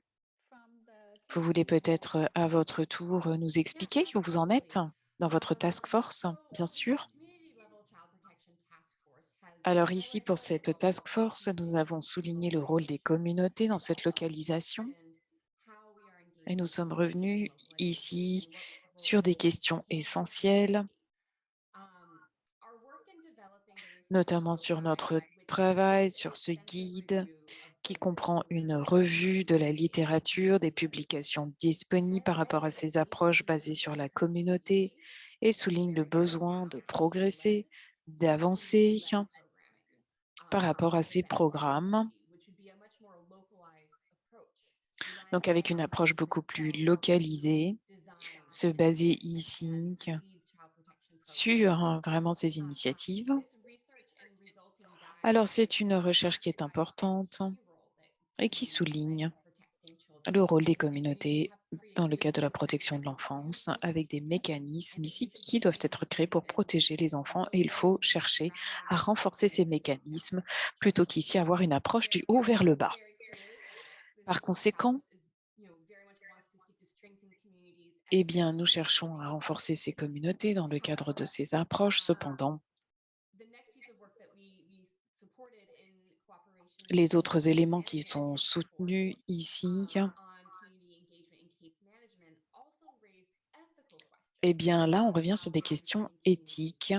vous voulez peut-être à votre tour nous expliquer où vous en êtes dans votre task force, bien sûr? Alors ici, pour cette task force, nous avons souligné le rôle des communautés dans cette localisation. Et nous sommes revenus ici sur des questions essentielles, notamment sur notre travail, sur ce guide qui comprend une revue de la littérature, des publications disponibles par rapport à ces approches basées sur la communauté et souligne le besoin de progresser, d'avancer par rapport à ces programmes donc avec une approche beaucoup plus localisée se baser ici sur hein, vraiment ces initiatives. Alors, c'est une recherche qui est importante et qui souligne le rôle des communautés dans le cadre de la protection de l'enfance, avec des mécanismes ici qui doivent être créés pour protéger les enfants et il faut chercher à renforcer ces mécanismes plutôt qu'ici avoir une approche du haut vers le bas. Par conséquent, eh bien, nous cherchons à renforcer ces communautés dans le cadre de ces approches. Cependant, les autres éléments qui sont soutenus ici, eh bien là, on revient sur des questions éthiques,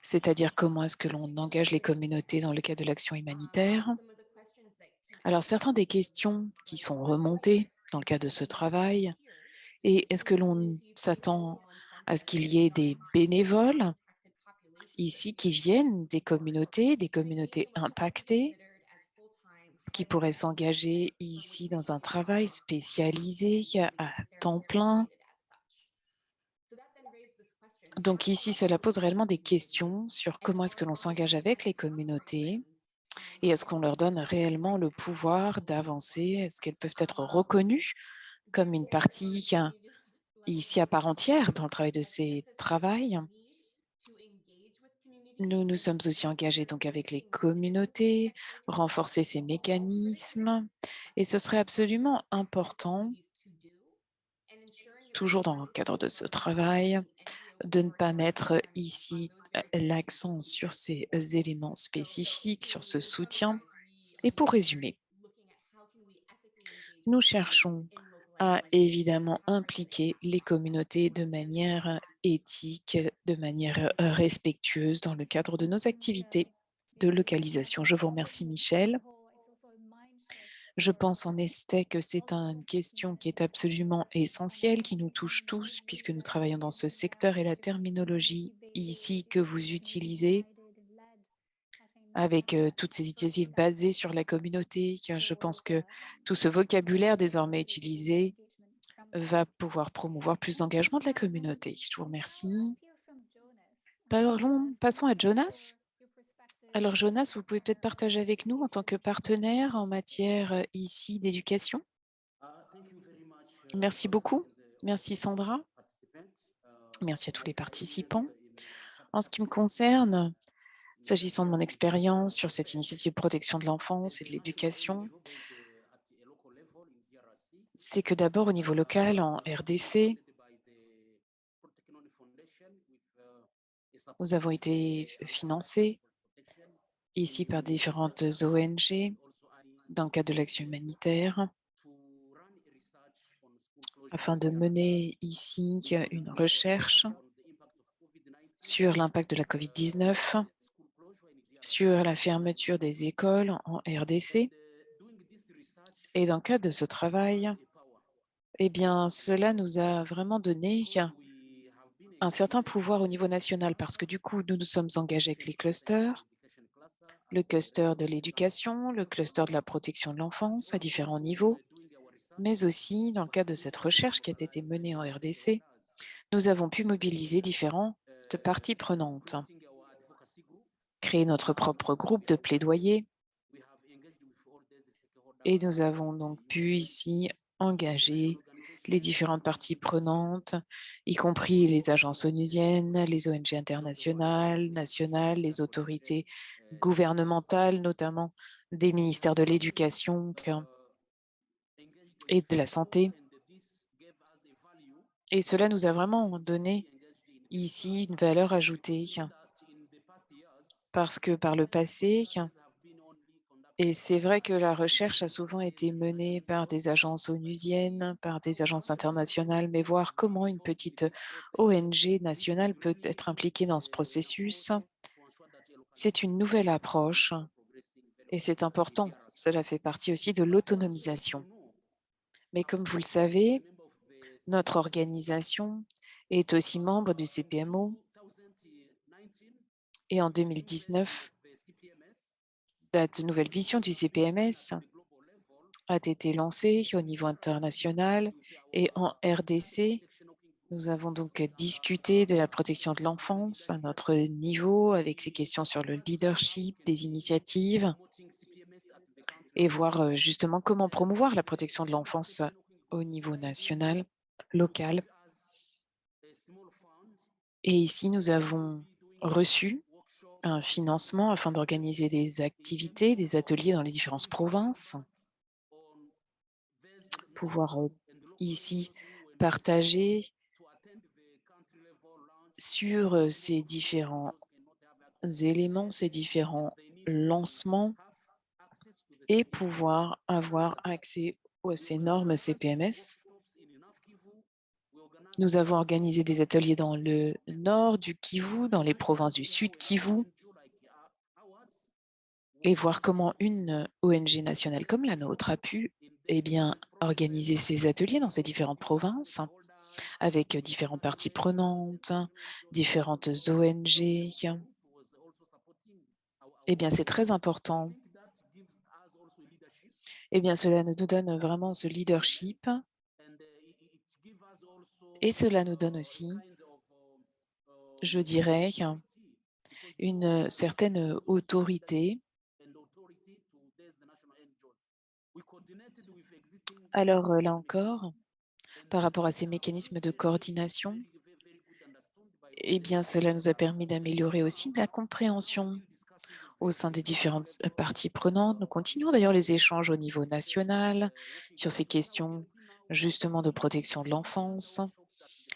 c'est-à-dire comment est-ce que l'on engage les communautés dans le cadre de l'action humanitaire. Alors, certaines des questions qui sont remontées dans le cadre de ce travail, et est-ce que l'on s'attend à ce qu'il y ait des bénévoles ici qui viennent des communautés, des communautés impactées, qui pourraient s'engager ici dans un travail spécialisé à temps plein? Donc ici, cela pose réellement des questions sur comment est-ce que l'on s'engage avec les communautés et est-ce qu'on leur donne réellement le pouvoir d'avancer? Est-ce qu'elles peuvent être reconnues comme une partie ici à part entière dans le travail de ces travails? Nous nous sommes aussi engagés donc avec les communautés, renforcer ces mécanismes et ce serait absolument important, toujours dans le cadre de ce travail, de ne pas mettre ici l'accent sur ces éléments spécifiques, sur ce soutien. Et pour résumer, nous cherchons à évidemment impliquer les communautés de manière éthique, de manière respectueuse dans le cadre de nos activités de localisation. Je vous remercie, Michel. Je pense en effet que c'est une question qui est absolument essentielle, qui nous touche tous, puisque nous travaillons dans ce secteur et la terminologie ici que vous utilisez avec toutes ces initiatives basées sur la communauté. Je pense que tout ce vocabulaire désormais utilisé va pouvoir promouvoir plus d'engagement de la communauté. Je vous remercie. Parlons, passons à Jonas. Alors Jonas, vous pouvez peut-être partager avec nous en tant que partenaire en matière ici d'éducation. Merci beaucoup. Merci Sandra. Merci à tous les participants. En ce qui me concerne, S'agissant de mon expérience sur cette initiative de protection de l'enfance et de l'éducation, c'est que d'abord au niveau local, en RDC, nous avons été financés ici par différentes ONG dans le cadre de l'action humanitaire afin de mener ici une recherche sur l'impact de la COVID-19, sur la fermeture des écoles en RDC. Et dans le cadre de ce travail, eh bien, cela nous a vraiment donné un certain pouvoir au niveau national parce que du coup, nous nous sommes engagés avec les clusters, le cluster de l'éducation, le cluster de la protection de l'enfance à différents niveaux, mais aussi dans le cadre de cette recherche qui a été menée en RDC, nous avons pu mobiliser différentes parties prenantes, créer notre propre groupe de plaidoyer et nous avons donc pu ici engager les différentes parties prenantes, y compris les agences onusiennes, les ONG internationales, nationales, les autorités gouvernementales, notamment des ministères de l'Éducation et de la Santé. Et cela nous a vraiment donné ici une valeur ajoutée parce que par le passé, et c'est vrai que la recherche a souvent été menée par des agences onusiennes, par des agences internationales, mais voir comment une petite ONG nationale peut être impliquée dans ce processus, c'est une nouvelle approche et c'est important. Cela fait partie aussi de l'autonomisation. Mais comme vous le savez, notre organisation est aussi membre du CPMO et en 2019, la nouvelle vision du CPMS a été lancée au niveau international et en RDC, nous avons donc discuté de la protection de l'enfance à notre niveau avec ces questions sur le leadership des initiatives et voir justement comment promouvoir la protection de l'enfance au niveau national, local. Et ici, nous avons reçu un financement afin d'organiser des activités, des ateliers dans les différentes provinces, pouvoir ici partager sur ces différents éléments, ces différents lancements et pouvoir avoir accès à ces normes CPMS. Nous avons organisé des ateliers dans le nord du Kivu, dans les provinces du sud Kivu, et voir comment une ONG nationale comme la nôtre a pu eh bien, organiser ces ateliers dans ces différentes provinces avec différentes parties prenantes, différentes ONG. Eh bien, c'est très important. Eh bien, cela nous donne vraiment ce leadership et cela nous donne aussi, je dirais, une certaine autorité. Alors là encore, par rapport à ces mécanismes de coordination, eh bien, cela nous a permis d'améliorer aussi la compréhension au sein des différentes euh, parties prenantes. Nous continuons d'ailleurs les échanges au niveau national sur ces questions justement de protection de l'enfance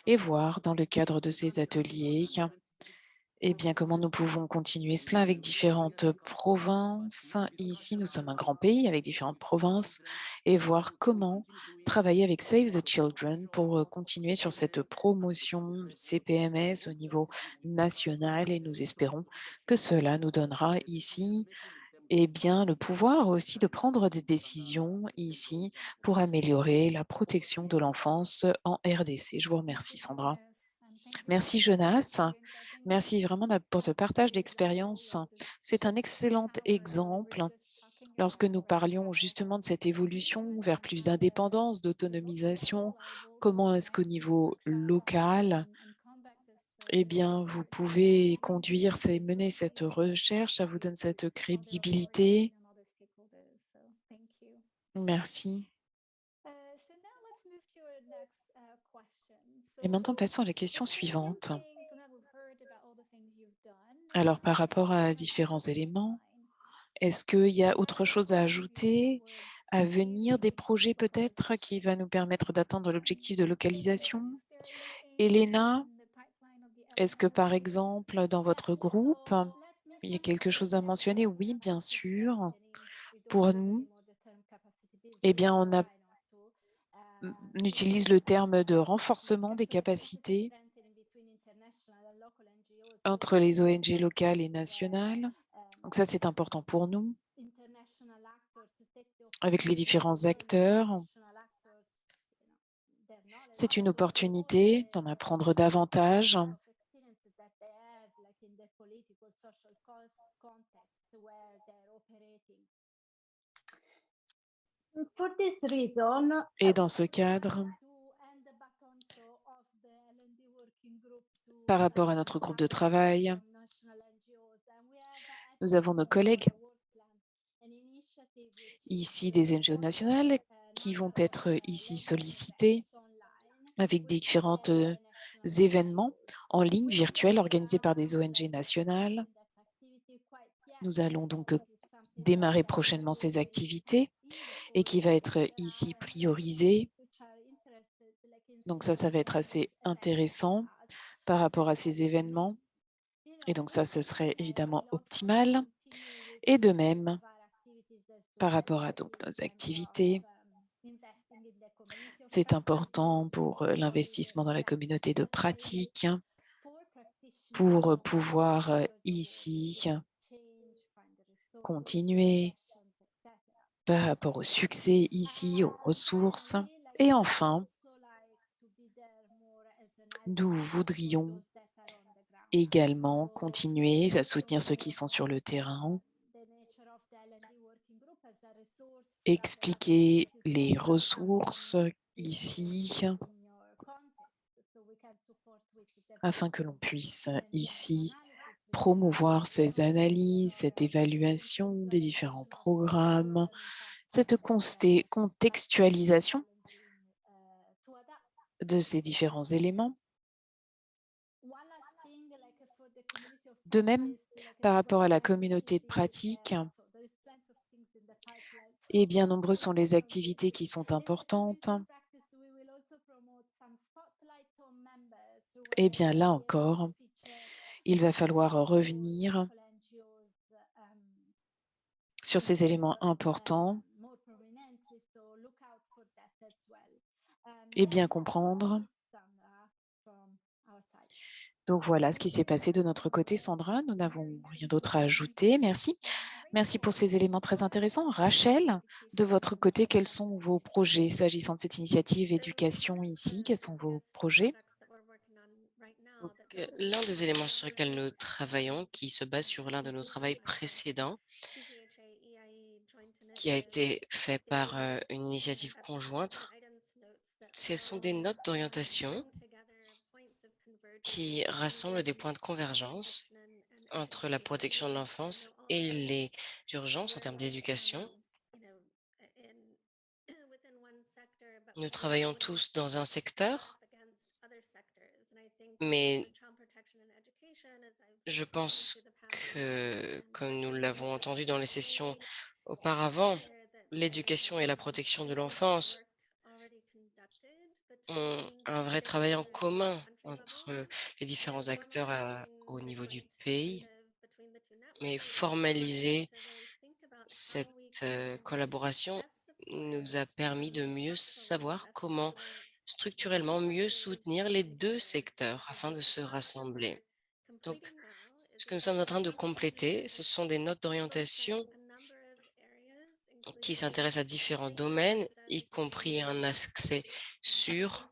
et voir dans le cadre de ces ateliers eh bien, comment nous pouvons continuer cela avec différentes provinces? Ici, nous sommes un grand pays avec différentes provinces et voir comment travailler avec Save the Children pour euh, continuer sur cette promotion CPMS au niveau national et nous espérons que cela nous donnera ici eh bien, le pouvoir aussi de prendre des décisions ici pour améliorer la protection de l'enfance en RDC. Je vous remercie, Sandra. Merci, Jonas. Merci vraiment pour ce partage d'expérience. C'est un excellent exemple lorsque nous parlions justement de cette évolution vers plus d'indépendance, d'autonomisation. Comment est-ce qu'au niveau local, eh bien, vous pouvez conduire et mener cette recherche, ça vous donne cette crédibilité? Merci. Et maintenant, passons à la question suivante. Alors, par rapport à différents éléments, est-ce qu'il y a autre chose à ajouter à venir des projets peut-être qui va nous permettre d'atteindre l'objectif de localisation? Elena, est-ce que par exemple dans votre groupe, il y a quelque chose à mentionner? Oui, bien sûr. Pour nous, eh bien, on, a, utilise le terme de renforcement des capacités entre les ONG locales et nationales. Donc ça, c'est important pour nous. Avec les différents acteurs, c'est une opportunité d'en apprendre davantage. Et dans ce cadre, par rapport à notre groupe de travail, nous avons nos collègues ici des NGO nationales qui vont être ici sollicités avec différents événements en ligne virtuels organisés par des ONG nationales. Nous allons donc démarrer prochainement ces activités et qui va être ici priorisé. Donc ça, ça va être assez intéressant par rapport à ces événements. Et donc ça, ce serait évidemment optimal. Et de même, par rapport à donc, nos activités, c'est important pour l'investissement dans la communauté de pratique, pour pouvoir ici continuer par rapport au succès ici, aux ressources. Et enfin, nous voudrions également continuer à soutenir ceux qui sont sur le terrain, expliquer les ressources ici, afin que l'on puisse ici promouvoir ces analyses, cette évaluation des différents programmes, cette contextualisation de ces différents éléments. De même, par rapport à la communauté de pratique, et eh bien nombreuses sont les activités qui sont importantes. Et eh bien là encore, il va falloir revenir sur ces éléments importants et bien comprendre. Donc voilà ce qui s'est passé de notre côté, Sandra. Nous n'avons rien d'autre à ajouter. Merci. Merci pour ces éléments très intéressants. Rachel, de votre côté, quels sont vos projets s'agissant de cette initiative éducation ici Quels sont vos projets? euh, L'un des éléments sur lesquels nous travaillons, qui se base sur l'un de nos travaux précédents, qui a été fait par euh, une initiative conjointe, ce sont des notes d'orientation qui rassemblent des points de convergence entre la protection de l'enfance et les urgences en termes d'éducation. Nous travaillons tous dans un secteur, mais je pense que, comme nous l'avons entendu dans les sessions auparavant, l'éducation et la protection de l'enfance ont un vrai travail en commun entre les différents acteurs au niveau du pays, mais formaliser cette collaboration nous a permis de mieux savoir comment structurellement mieux soutenir les deux secteurs afin de se rassembler. Donc, ce que nous sommes en train de compléter, ce sont des notes d'orientation qui s'intéressent à différents domaines, y compris un accès sûr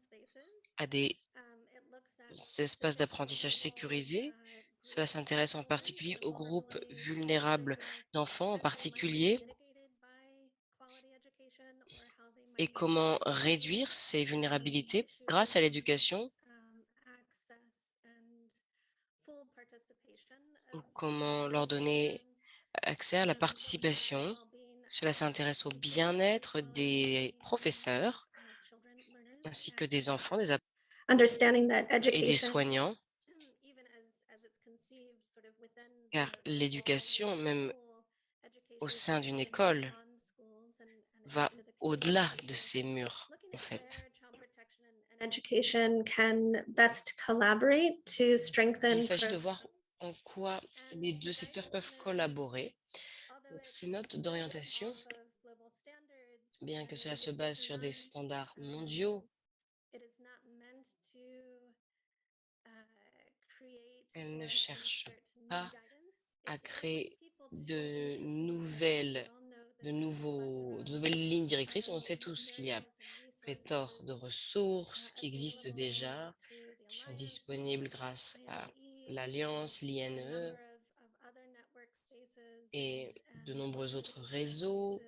à des espaces d'apprentissage sécurisés. Cela s'intéresse en particulier aux groupes vulnérables d'enfants en particulier et comment réduire ces vulnérabilités grâce à l'éducation comment leur donner accès à la participation. Cela s'intéresse au bien-être des professeurs ainsi que des enfants, des et des soignants, car l'éducation, même au sein d'une école va au-delà de ces murs, en fait. Il s'agit de voir en quoi les deux secteurs peuvent collaborer. Ces notes d'orientation, bien que cela se base sur des standards mondiaux, elles ne cherchent pas à créer de nouvelles, de, nouveaux, de nouvelles lignes directrices. On sait tous qu'il y a pléthore de ressources qui existent déjà, qui sont disponibles grâce à l'Alliance, l'INE et de nombreux autres réseaux.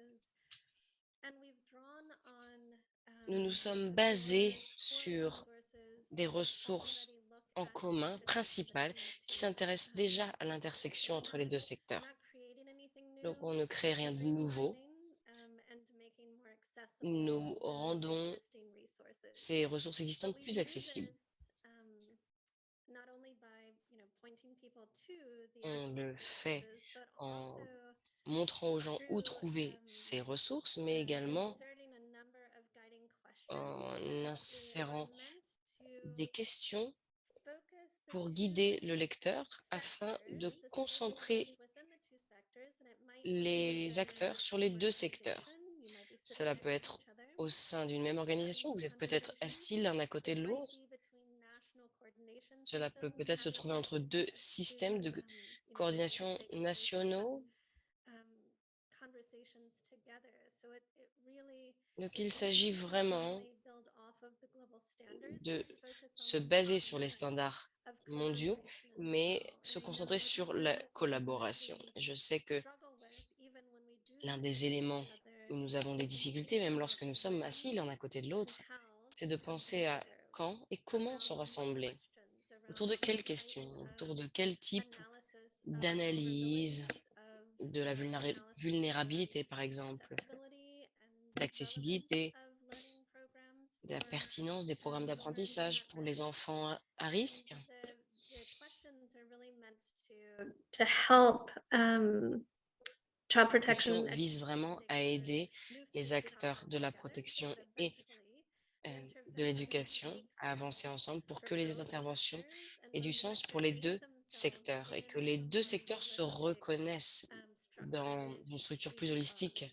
Nous nous sommes basés sur des ressources en commun principales qui s'intéressent déjà à l'intersection entre les deux secteurs. Donc, on ne crée rien de nouveau. Nous rendons ces ressources existantes plus accessibles. On le fait en montrant aux gens où trouver ces ressources, mais également en insérant des questions pour guider le lecteur afin de concentrer les acteurs sur les deux secteurs. Cela peut être au sein d'une même organisation, vous êtes peut-être assis l'un à côté de l'autre. Cela peut peut-être se trouver entre deux systèmes de coordination nationaux. Donc, il s'agit vraiment de se baser sur les standards mondiaux, mais se concentrer sur la collaboration. Je sais que l'un des éléments où nous avons des difficultés, même lorsque nous sommes assis l'un à côté de l'autre, c'est de penser à quand et comment sont rassemblés, autour de quelles questions, autour de quel type d'analyse de la vulnérabilité, par exemple, d'accessibilité, de la pertinence des programmes d'apprentissage pour les enfants à risque. Child question vise vraiment à aider les acteurs de la protection et euh, de l'éducation à avancer ensemble pour que les interventions aient du sens pour les deux secteurs et que les deux secteurs se reconnaissent dans une structure plus holistique.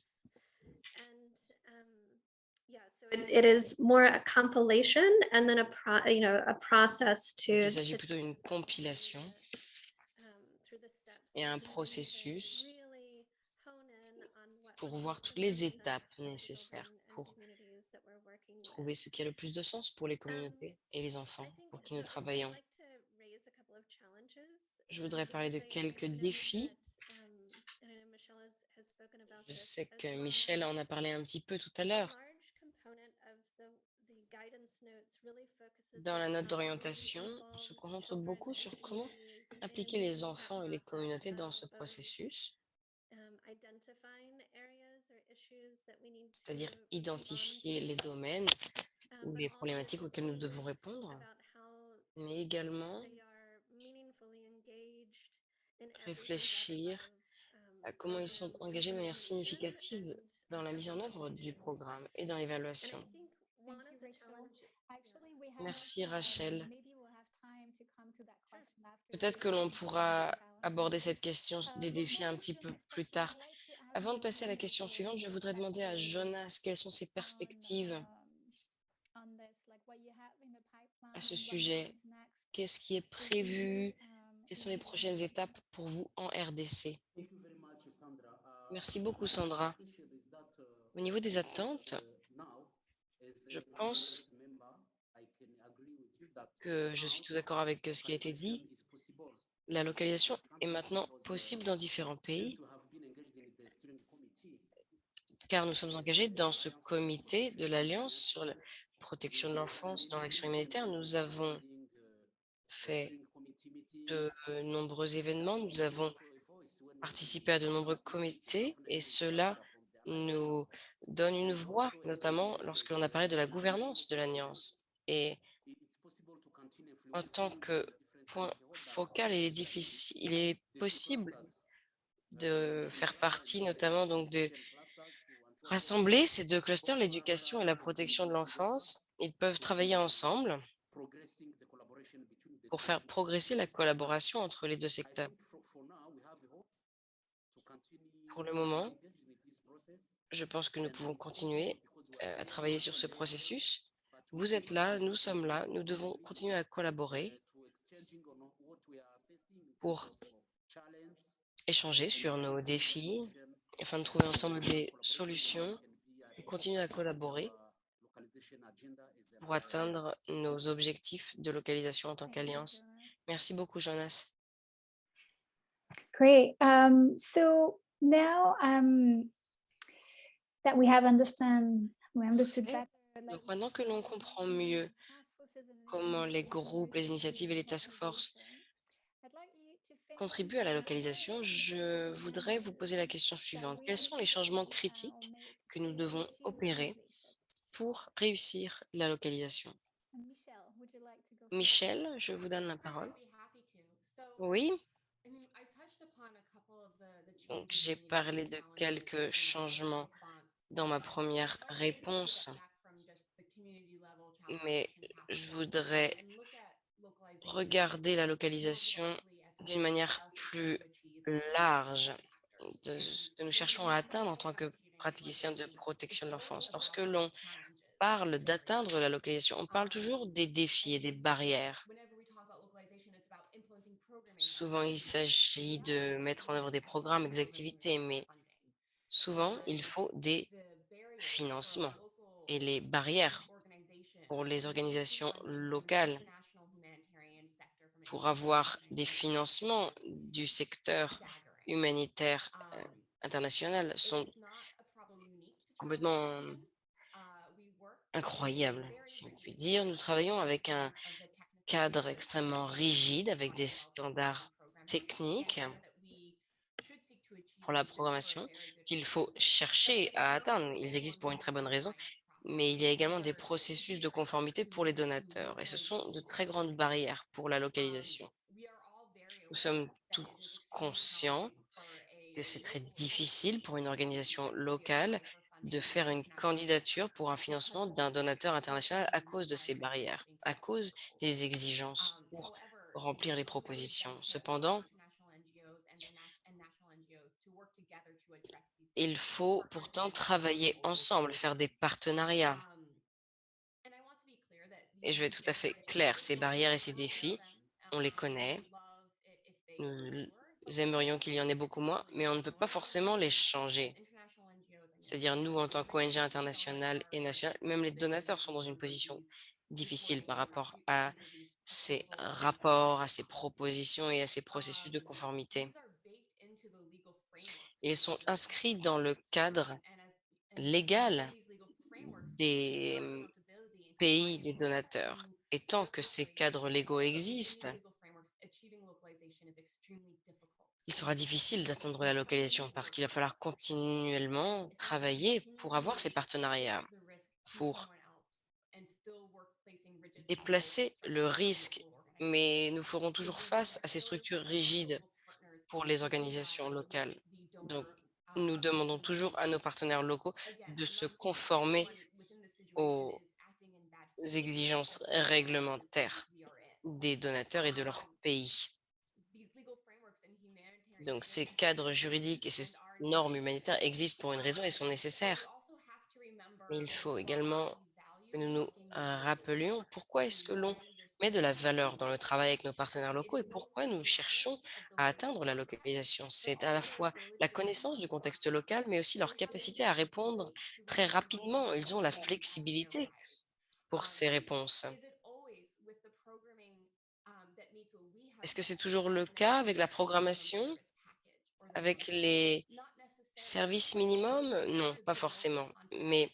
Il s'agit plutôt d'une compilation et un processus pour voir toutes les étapes nécessaires pour trouver ce qui a le plus de sens pour les communautés et les enfants pour qui nous travaillons. Je voudrais parler de quelques défis. Je sais que Michel en a parlé un petit peu tout à l'heure. Dans la note d'orientation, on se concentre beaucoup sur comment impliquer les enfants et les communautés dans ce processus c'est-à-dire identifier les domaines ou les problématiques auxquelles nous devons répondre, mais également réfléchir à comment ils sont engagés de manière significative dans la mise en œuvre du programme et dans l'évaluation. Merci Rachel. Peut-être que l'on pourra aborder cette question des défis un petit peu <laughs> plus tard. Avant de passer à la question suivante, je voudrais demander à Jonas quelles sont ses perspectives à ce sujet. Qu'est-ce qui est prévu Quelles sont les prochaines étapes pour vous en RDC Merci beaucoup, Sandra. Au niveau des attentes, je pense que je suis tout d'accord avec ce qui a été dit. La localisation est maintenant possible dans différents pays car nous sommes engagés dans ce comité de l'Alliance sur la protection de l'enfance dans l'action humanitaire. Nous avons fait de nombreux événements, nous avons participé à de nombreux comités et cela nous donne une voix, notamment lorsque l'on apparaît de la gouvernance de l'Alliance. Et en tant que point focal, il est, il est possible de faire partie notamment donc de Rassembler ces deux clusters, l'éducation et la protection de l'enfance, ils peuvent travailler ensemble pour faire progresser la collaboration entre les deux secteurs? Pour le moment, je pense que nous pouvons continuer euh, à travailler sur ce processus. Vous êtes là, nous sommes là, nous devons continuer à collaborer pour échanger sur nos défis afin de trouver ensemble des solutions et continuer à collaborer pour atteindre nos objectifs de localisation en tant qu'alliance. Merci beaucoup, Jonas. Great. Um, so now um, that we have understand, we understood like, Donc maintenant que l'on comprend mieux comment les groupes, les initiatives et les task force contribuent à la localisation, je voudrais vous poser la question suivante. Quels sont les changements critiques que nous devons opérer pour réussir la localisation. Michel, je vous donne la parole. Oui, donc j'ai parlé de quelques changements dans ma première réponse, mais je voudrais regarder la localisation d'une manière plus large de ce que nous cherchons à atteindre en tant que praticiens de protection de l'enfance. Lorsque l'on parle d'atteindre la localisation, on parle toujours des défis et des barrières. Souvent, il s'agit de mettre en œuvre des programmes, des activités, mais souvent, il faut des financements et les barrières pour les organisations locales pour avoir des financements du secteur humanitaire euh, international sont complètement incroyables, si on peut dire. Nous travaillons avec un cadre extrêmement rigide, avec des standards techniques pour la programmation qu'il faut chercher à atteindre. Ils existent pour une très bonne raison, mais il y a également des processus de conformité pour les donateurs et ce sont de très grandes barrières pour la localisation. Nous sommes tous conscients que c'est très difficile pour une organisation locale de faire une candidature pour un financement d'un donateur international à cause de ces barrières, à cause des exigences pour remplir les propositions. Cependant, il faut pourtant travailler ensemble, faire des partenariats. Et je vais être tout à fait clair, ces barrières et ces défis, on les connaît. Nous aimerions qu'il y en ait beaucoup moins, mais on ne peut pas forcément les changer. C'est-à-dire nous, en tant qu'ONG internationale et nationale, même les donateurs sont dans une position difficile par rapport à ces rapports, à ces propositions et à ces processus de conformité. Ils sont inscrits dans le cadre légal des mmh, pays des donateurs. Et tant que ces cadres légaux existent, il sera difficile d'atteindre la localisation parce qu'il va falloir continuellement travailler pour avoir ces partenariats, pour déplacer le risque. Mais nous ferons toujours face à ces structures rigides pour les organisations locales. Donc, nous demandons toujours à nos partenaires locaux de se conformer aux exigences réglementaires des donateurs et de leur pays. Donc, ces cadres juridiques et ces normes humanitaires existent pour une raison et sont nécessaires. Mais il faut également que nous nous euh, rappelions pourquoi est-ce que l'on met de la valeur dans le travail avec nos partenaires locaux et pourquoi nous cherchons à atteindre la localisation. C'est à la fois la connaissance du contexte local, mais aussi leur capacité à répondre très rapidement. Ils ont la flexibilité pour ces réponses. Est-ce que c'est toujours le cas avec la programmation, avec les services minimums? Non, pas forcément. Mais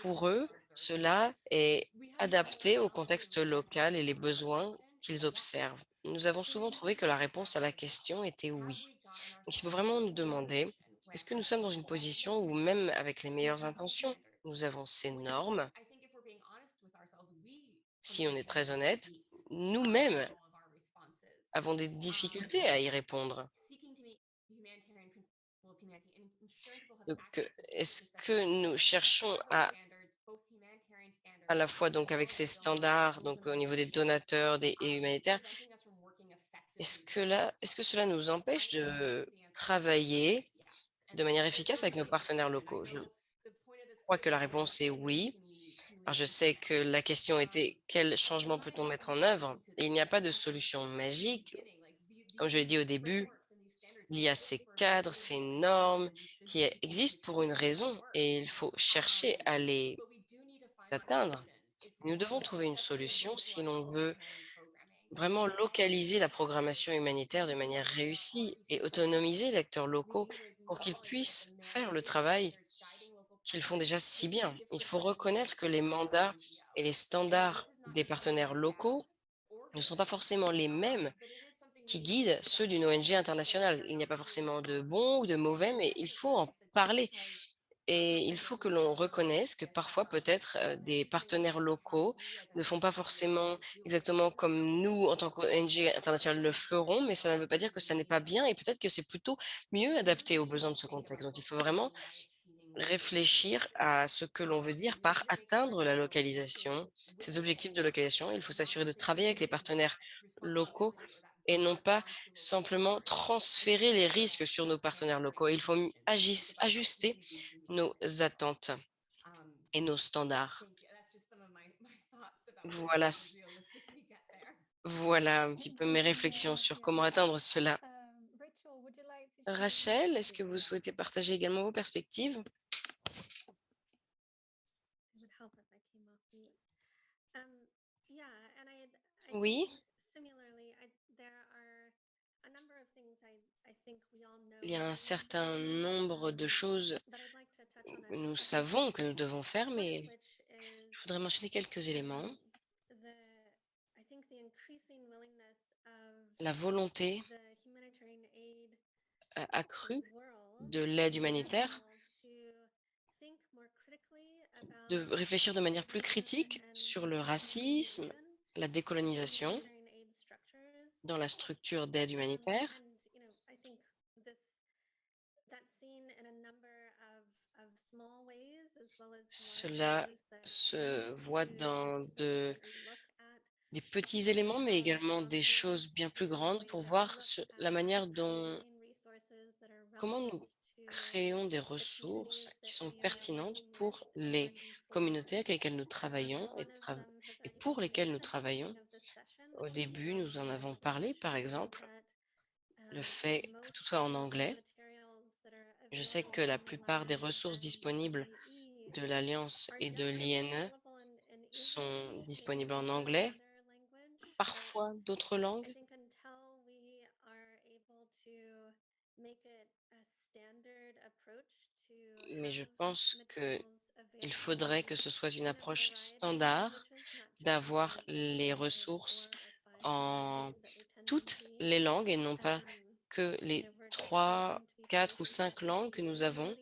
pour eux, cela est adapté au contexte local et les besoins qu'ils observent. Nous avons souvent trouvé que la réponse à la question était oui. il faut vraiment nous demander, est-ce que nous sommes dans une position où même avec les meilleures intentions, nous avons ces normes? Si on est très honnête, nous-mêmes avons des difficultés à y répondre. Donc, euh, est-ce que nous cherchons à à la fois donc avec ces standards, donc au niveau des donateurs des, et humanitaires, est-ce que, là, est-ce que cela nous empêche de travailler de manière efficace avec nos partenaires locaux? Je crois que la réponse est oui. Alors, je sais que la question était quel changement peut-on mettre en œuvre? Il n'y a pas de solution magique. Comme je l'ai dit au début, il y a ces cadres, ces normes qui existent pour une raison et il faut chercher à les atteindre. Nous devons trouver une solution si l'on veut vraiment localiser la programmation humanitaire de manière réussie et autonomiser les acteurs locaux pour qu'ils puissent faire le travail qu'ils font déjà si bien. Il faut reconnaître que les mandats et les standards des partenaires locaux ne sont pas forcément les mêmes qui guident ceux d'une ONG internationale. Il n'y a pas forcément de bons ou de mauvais, mais il faut en parler. Et il faut que l'on reconnaisse que parfois, peut-être, euh, des partenaires locaux ne font pas forcément exactement comme nous, en tant qu'ONG internationale, le ferons, mais ça ne veut pas dire que ça n'est pas bien et peut-être que c'est plutôt mieux adapté aux besoins de ce contexte. Donc, il faut vraiment réfléchir à ce que l'on veut dire par atteindre la localisation, ces objectifs de localisation. Il faut s'assurer de travailler avec les partenaires locaux et non pas simplement transférer les risques sur nos partenaires locaux. Il faut ajuster nos attentes et nos standards. Voilà, voilà un petit peu mes réflexions sur comment atteindre cela. Rachel, est-ce que vous souhaitez partager également vos perspectives? Oui. Il y a un certain nombre de choses que nous savons que nous devons faire, mais je voudrais mentionner quelques éléments. La volonté accrue de l'aide humanitaire de réfléchir de manière plus critique sur le racisme, la décolonisation dans la structure d'aide humanitaire Cela se voit dans de, des petits éléments, mais également des choses bien plus grandes pour voir la manière dont, comment nous créons des ressources qui sont pertinentes pour les communautés avec lesquelles nous travaillons et pour lesquelles nous travaillons. Au début, nous en avons parlé, par exemple, le fait que tout soit en anglais. Je sais que la plupart des ressources disponibles de l'Alliance et de l'INE sont disponibles en anglais, parfois d'autres langues. Mais je pense qu'il faudrait que ce soit une approche standard d'avoir les ressources en toutes les langues et non pas que les trois, quatre ou cinq langues que nous avons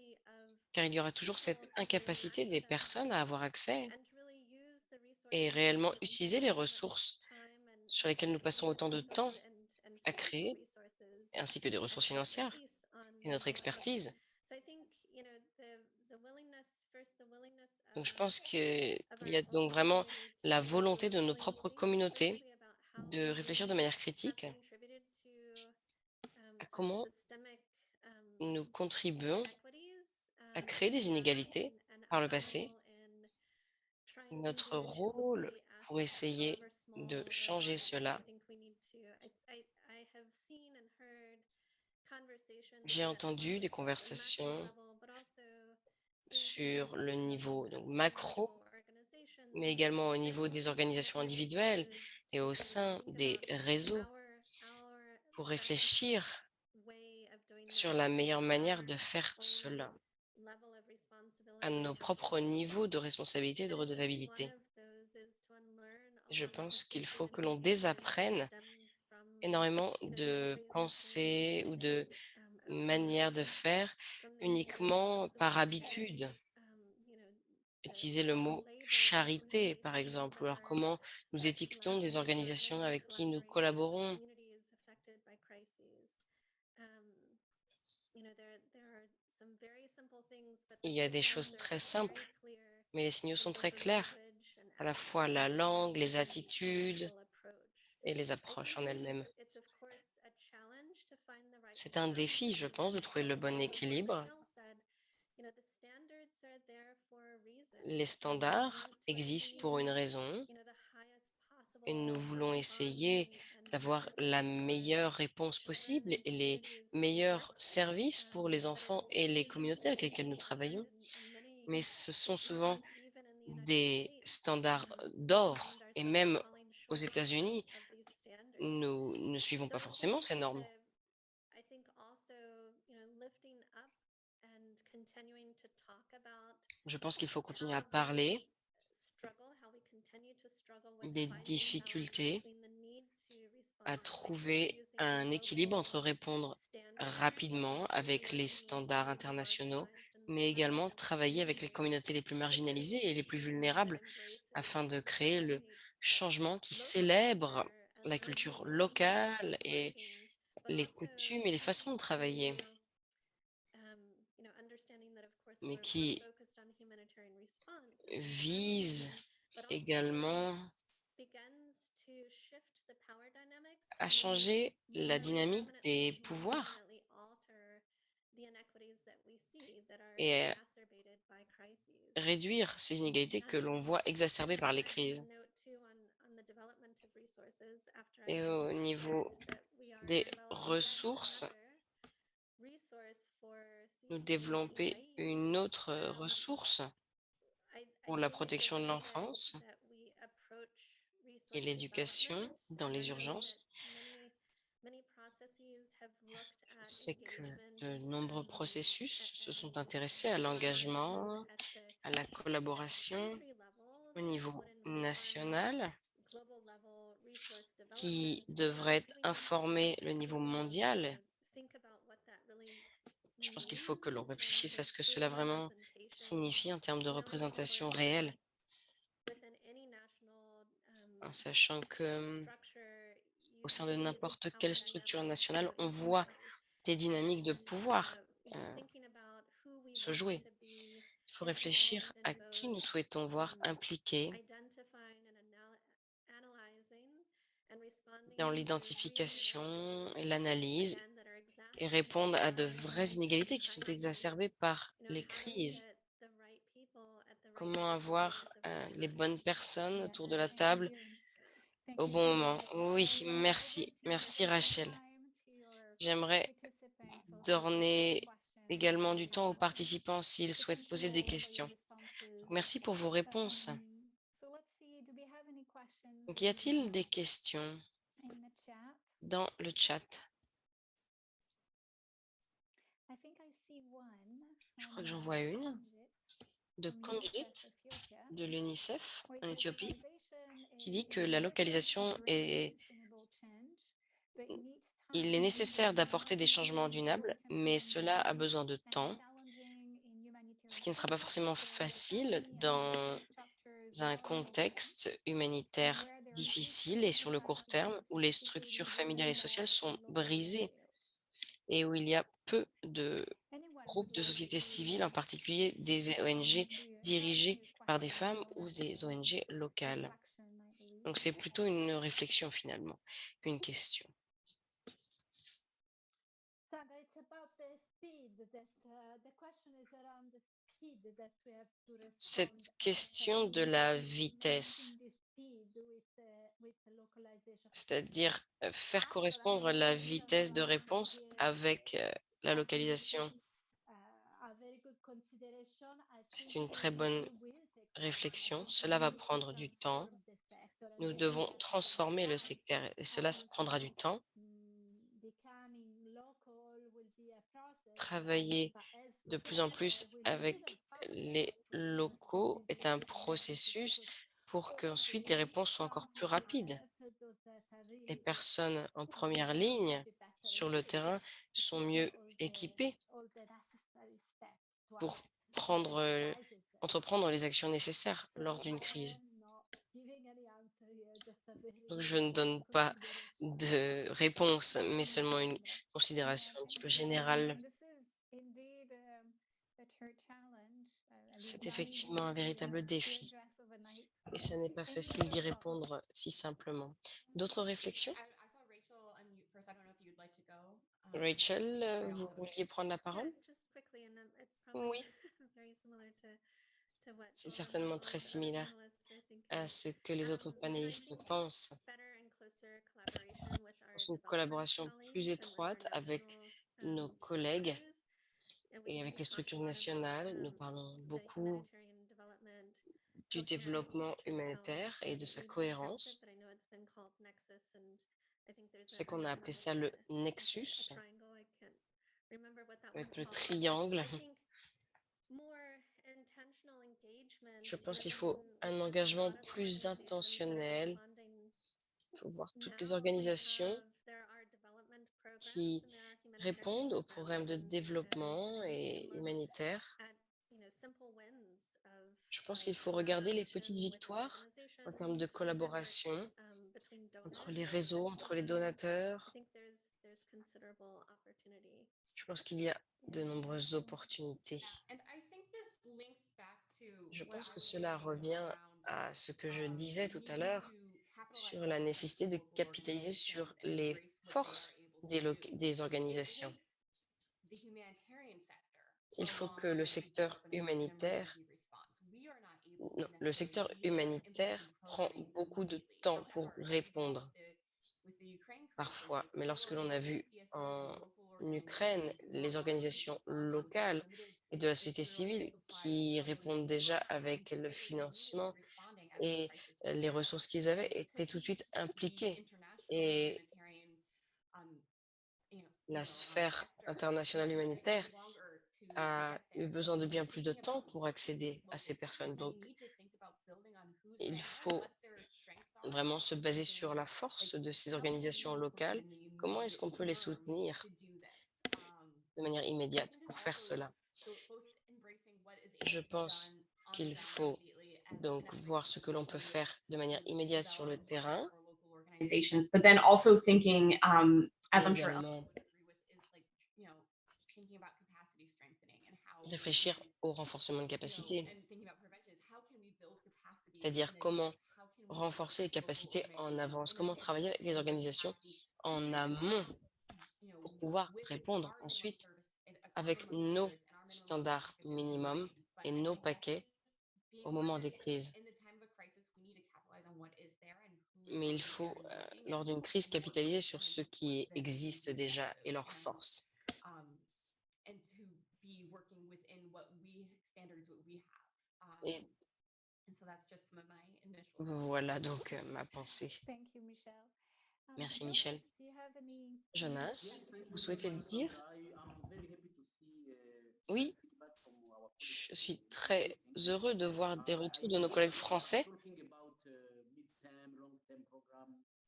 car il y aura toujours cette incapacité des personnes à avoir accès et réellement utiliser les ressources sur lesquelles nous passons autant de temps à créer, ainsi que des ressources financières et notre expertise. Donc, je pense qu'il y a donc vraiment la volonté de nos propres communautés de réfléchir de manière critique à comment nous contribuons à créer des inégalités par le passé. Notre rôle pour essayer de changer cela, j'ai entendu des conversations sur le niveau macro, mais également au niveau des organisations individuelles et au sein des réseaux pour réfléchir sur la meilleure manière de faire cela à nos propres niveaux de responsabilité et de redevabilité. Je pense qu'il faut que l'on désapprenne énormément de pensées ou de manières de faire uniquement par habitude. Utiliser le mot charité, par exemple, ou alors comment nous étiquetons des organisations avec qui nous collaborons. Il y a des choses très simples, mais les signaux sont très clairs, à la fois la langue, les attitudes et les approches en elles-mêmes. C'est un défi, je pense, de trouver le bon équilibre. Les standards existent pour une raison et nous voulons essayer d'avoir la meilleure réponse possible et les meilleurs services pour les enfants et les communautés avec lesquelles nous travaillons. Mais ce sont souvent des standards d'or et même aux États-Unis, nous ne suivons pas forcément ces normes. Je pense qu'il faut continuer à parler des difficultés à trouver un équilibre entre répondre rapidement avec les standards internationaux, mais également travailler avec les communautés les plus marginalisées et les plus vulnérables afin de créer le changement qui célèbre la culture locale et les coutumes et les façons de travailler, mais qui vise également à changer la dynamique des pouvoirs et réduire ces inégalités que l'on voit exacerbées par les crises. Et au niveau des ressources, nous développer une autre ressource pour la protection de l'enfance et l'éducation dans les urgences, c'est que de nombreux processus se sont intéressés à l'engagement, à la collaboration au niveau national qui devrait informer le niveau mondial. Je pense qu'il faut que l'on réfléchisse à ce que cela vraiment signifie en termes de représentation réelle, en sachant que au sein de n'importe quelle structure nationale, on voit des dynamiques de pouvoir euh, se jouer. Il faut réfléchir à qui nous souhaitons voir impliqué dans l'identification et l'analyse et répondre à de vraies inégalités qui sont exacerbées par les crises. Comment avoir euh, les bonnes personnes autour de la table au bon moment. Oui, merci. Merci Rachel. J'aimerais donner également du temps aux participants s'ils souhaitent poser des questions. Merci pour vos réponses. y a-t-il des questions dans le chat? Je crois que j'en vois une de Conjit de l'UNICEF en Éthiopie qui dit que la localisation est il est nécessaire d'apporter des changements dunables, mais cela a besoin de temps, ce qui ne sera pas forcément facile dans un contexte humanitaire difficile et sur le court terme où les structures familiales et sociales sont brisées et où il y a peu de groupes de société civile, en particulier des ONG dirigées par des femmes ou des ONG locales. Donc, c'est plutôt une réflexion finalement qu'une question. Cette question de la vitesse, c'est-à-dire euh, faire correspondre la vitesse de réponse avec euh, la localisation. C'est une très bonne réflexion. Cela va prendre du temps. Nous devons transformer le secteur et cela prendra du temps. Travailler de plus en plus avec les locaux est un processus pour qu'ensuite les réponses soient encore plus rapides. Les personnes en première ligne sur le terrain sont mieux équipées pour prendre, entreprendre les actions nécessaires lors d'une crise. Je ne donne pas de réponse, mais seulement une considération un petit peu générale. C'est effectivement un véritable défi et ce n'est pas facile d'y répondre si simplement. D'autres réflexions? Rachel, vous vouliez prendre la parole? Oui. C'est certainement très similaire à ce que les autres panélistes pensent. une collaboration plus étroite avec nos collègues et avec les structures nationales. Nous parlons beaucoup du développement humanitaire et de sa cohérence. C'est qu'on a appelé ça le nexus, avec le triangle. Je pense qu'il faut un engagement plus intentionnel. Il faut voir toutes les organisations qui répondent aux programmes de développement et humanitaire. Je pense qu'il faut regarder les petites victoires en termes de collaboration entre les réseaux, entre les donateurs. Je pense qu'il y a de nombreuses opportunités. Je pense que cela revient à ce que je disais tout à l'heure sur la nécessité de capitaliser sur les forces des, organisations. Il faut que le secteur humanitaire le secteur humanitaire prend beaucoup de temps pour répondre parfois. Mais lorsque l'on a vu en Ukraine les organisations locales et de la société civile qui répondent déjà avec le financement et les ressources qu'ils avaient étaient tout de suite impliquées. Et la sphère internationale humanitaire a eu besoin de bien plus de temps pour accéder à ces personnes. Donc, il faut vraiment se baser sur la force de ces organisations locales. Comment est-ce qu'on peut les soutenir de manière immédiate pour faire cela? Je pense qu'il faut donc voir ce que l'on peut faire de manière immédiate sur le terrain. Um, réfléchir au renforcement de capacité, c'est-à-dire comment renforcer les capacités en avance, comment travailler avec les organisations en amont pour pouvoir répondre ensuite avec nos standards minimums et nos paquets au moment des crises. Mais il faut, euh, lors d'une crise, capitaliser sur ce qui existe déjà et leurs forces. Et voilà donc euh, ma pensée. Merci Michel. Jonas, vous souhaitez dire? Oui, je suis très heureux de voir des retours de nos collègues français.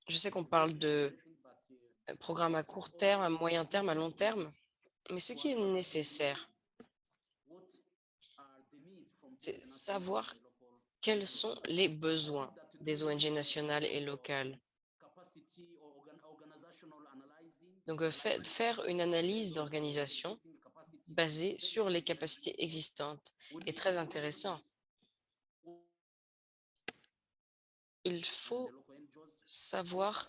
Je sais qu'on parle de euh, programmes à court terme, à moyen terme, à long terme, mais ce qui est nécessaire, c'est savoir quels sont les besoins des ONG nationales et locales. Donc, euh, faire une analyse d'organisation basée sur les capacités existantes est très intéressant. Il faut savoir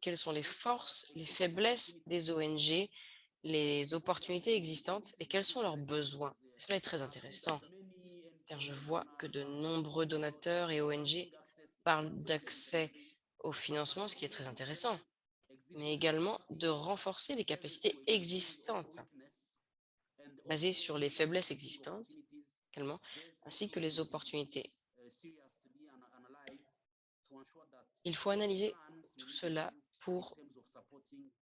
quelles sont les forces, les faiblesses des ONG, les opportunités existantes et quels sont leurs besoins. Cela est très intéressant car je vois que de nombreux donateurs et ONG parlent d'accès au financement, ce qui est très intéressant, mais également de renforcer les capacités existantes, basées sur les faiblesses existantes également, ainsi que les opportunités. Il faut analyser tout cela pour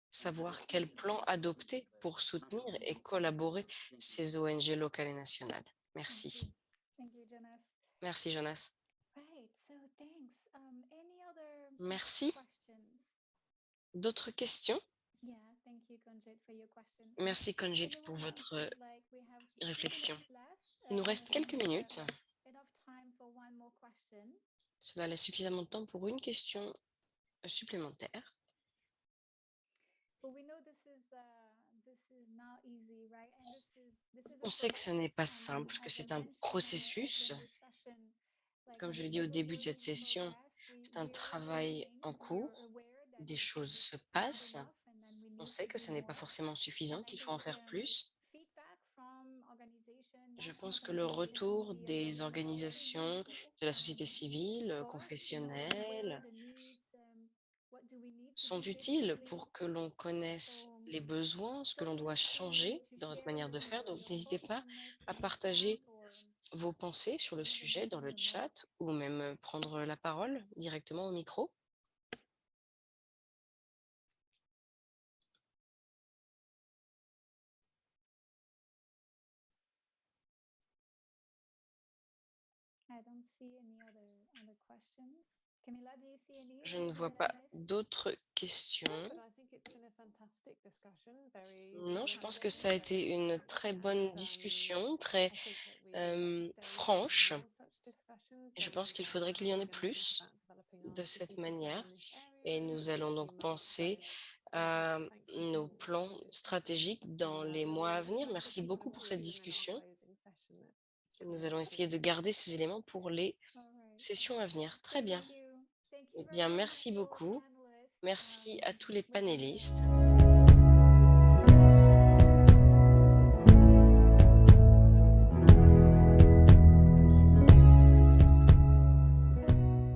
savoir quel plan adopter pour soutenir et collaborer ces ONG locales et nationales. Merci. Merci, Jonas. Merci. D'autres questions? Merci, Conjit, pour votre réflexion. Il nous reste quelques minutes. Cela laisse suffisamment de temps pour une question supplémentaire. On sait que ce n'est pas simple, que c'est un processus. Comme je l'ai dit au début de cette session, c'est un travail en cours, des choses se passent. On sait que ce n'est pas forcément suffisant, qu'il faut en faire plus. Je pense que le retour des organisations de la société civile, confessionnelle, sont utiles pour que l'on connaisse les besoins, ce que l'on doit changer dans notre manière de faire. Donc, n'hésitez pas à partager vos pensées sur le sujet dans le chat ou même prendre la parole directement au micro. Je ne vois pas d'autres questions. Non, je pense que ça a été une très bonne discussion, très euh, franche. Et je pense qu'il faudrait qu'il y en ait plus de cette manière. Et nous allons donc penser à nos plans stratégiques dans les mois à venir. Merci beaucoup pour cette discussion. Nous allons essayer de garder ces éléments pour les sessions à venir. Très bien. Eh bien, merci beaucoup. Merci à tous les panélistes.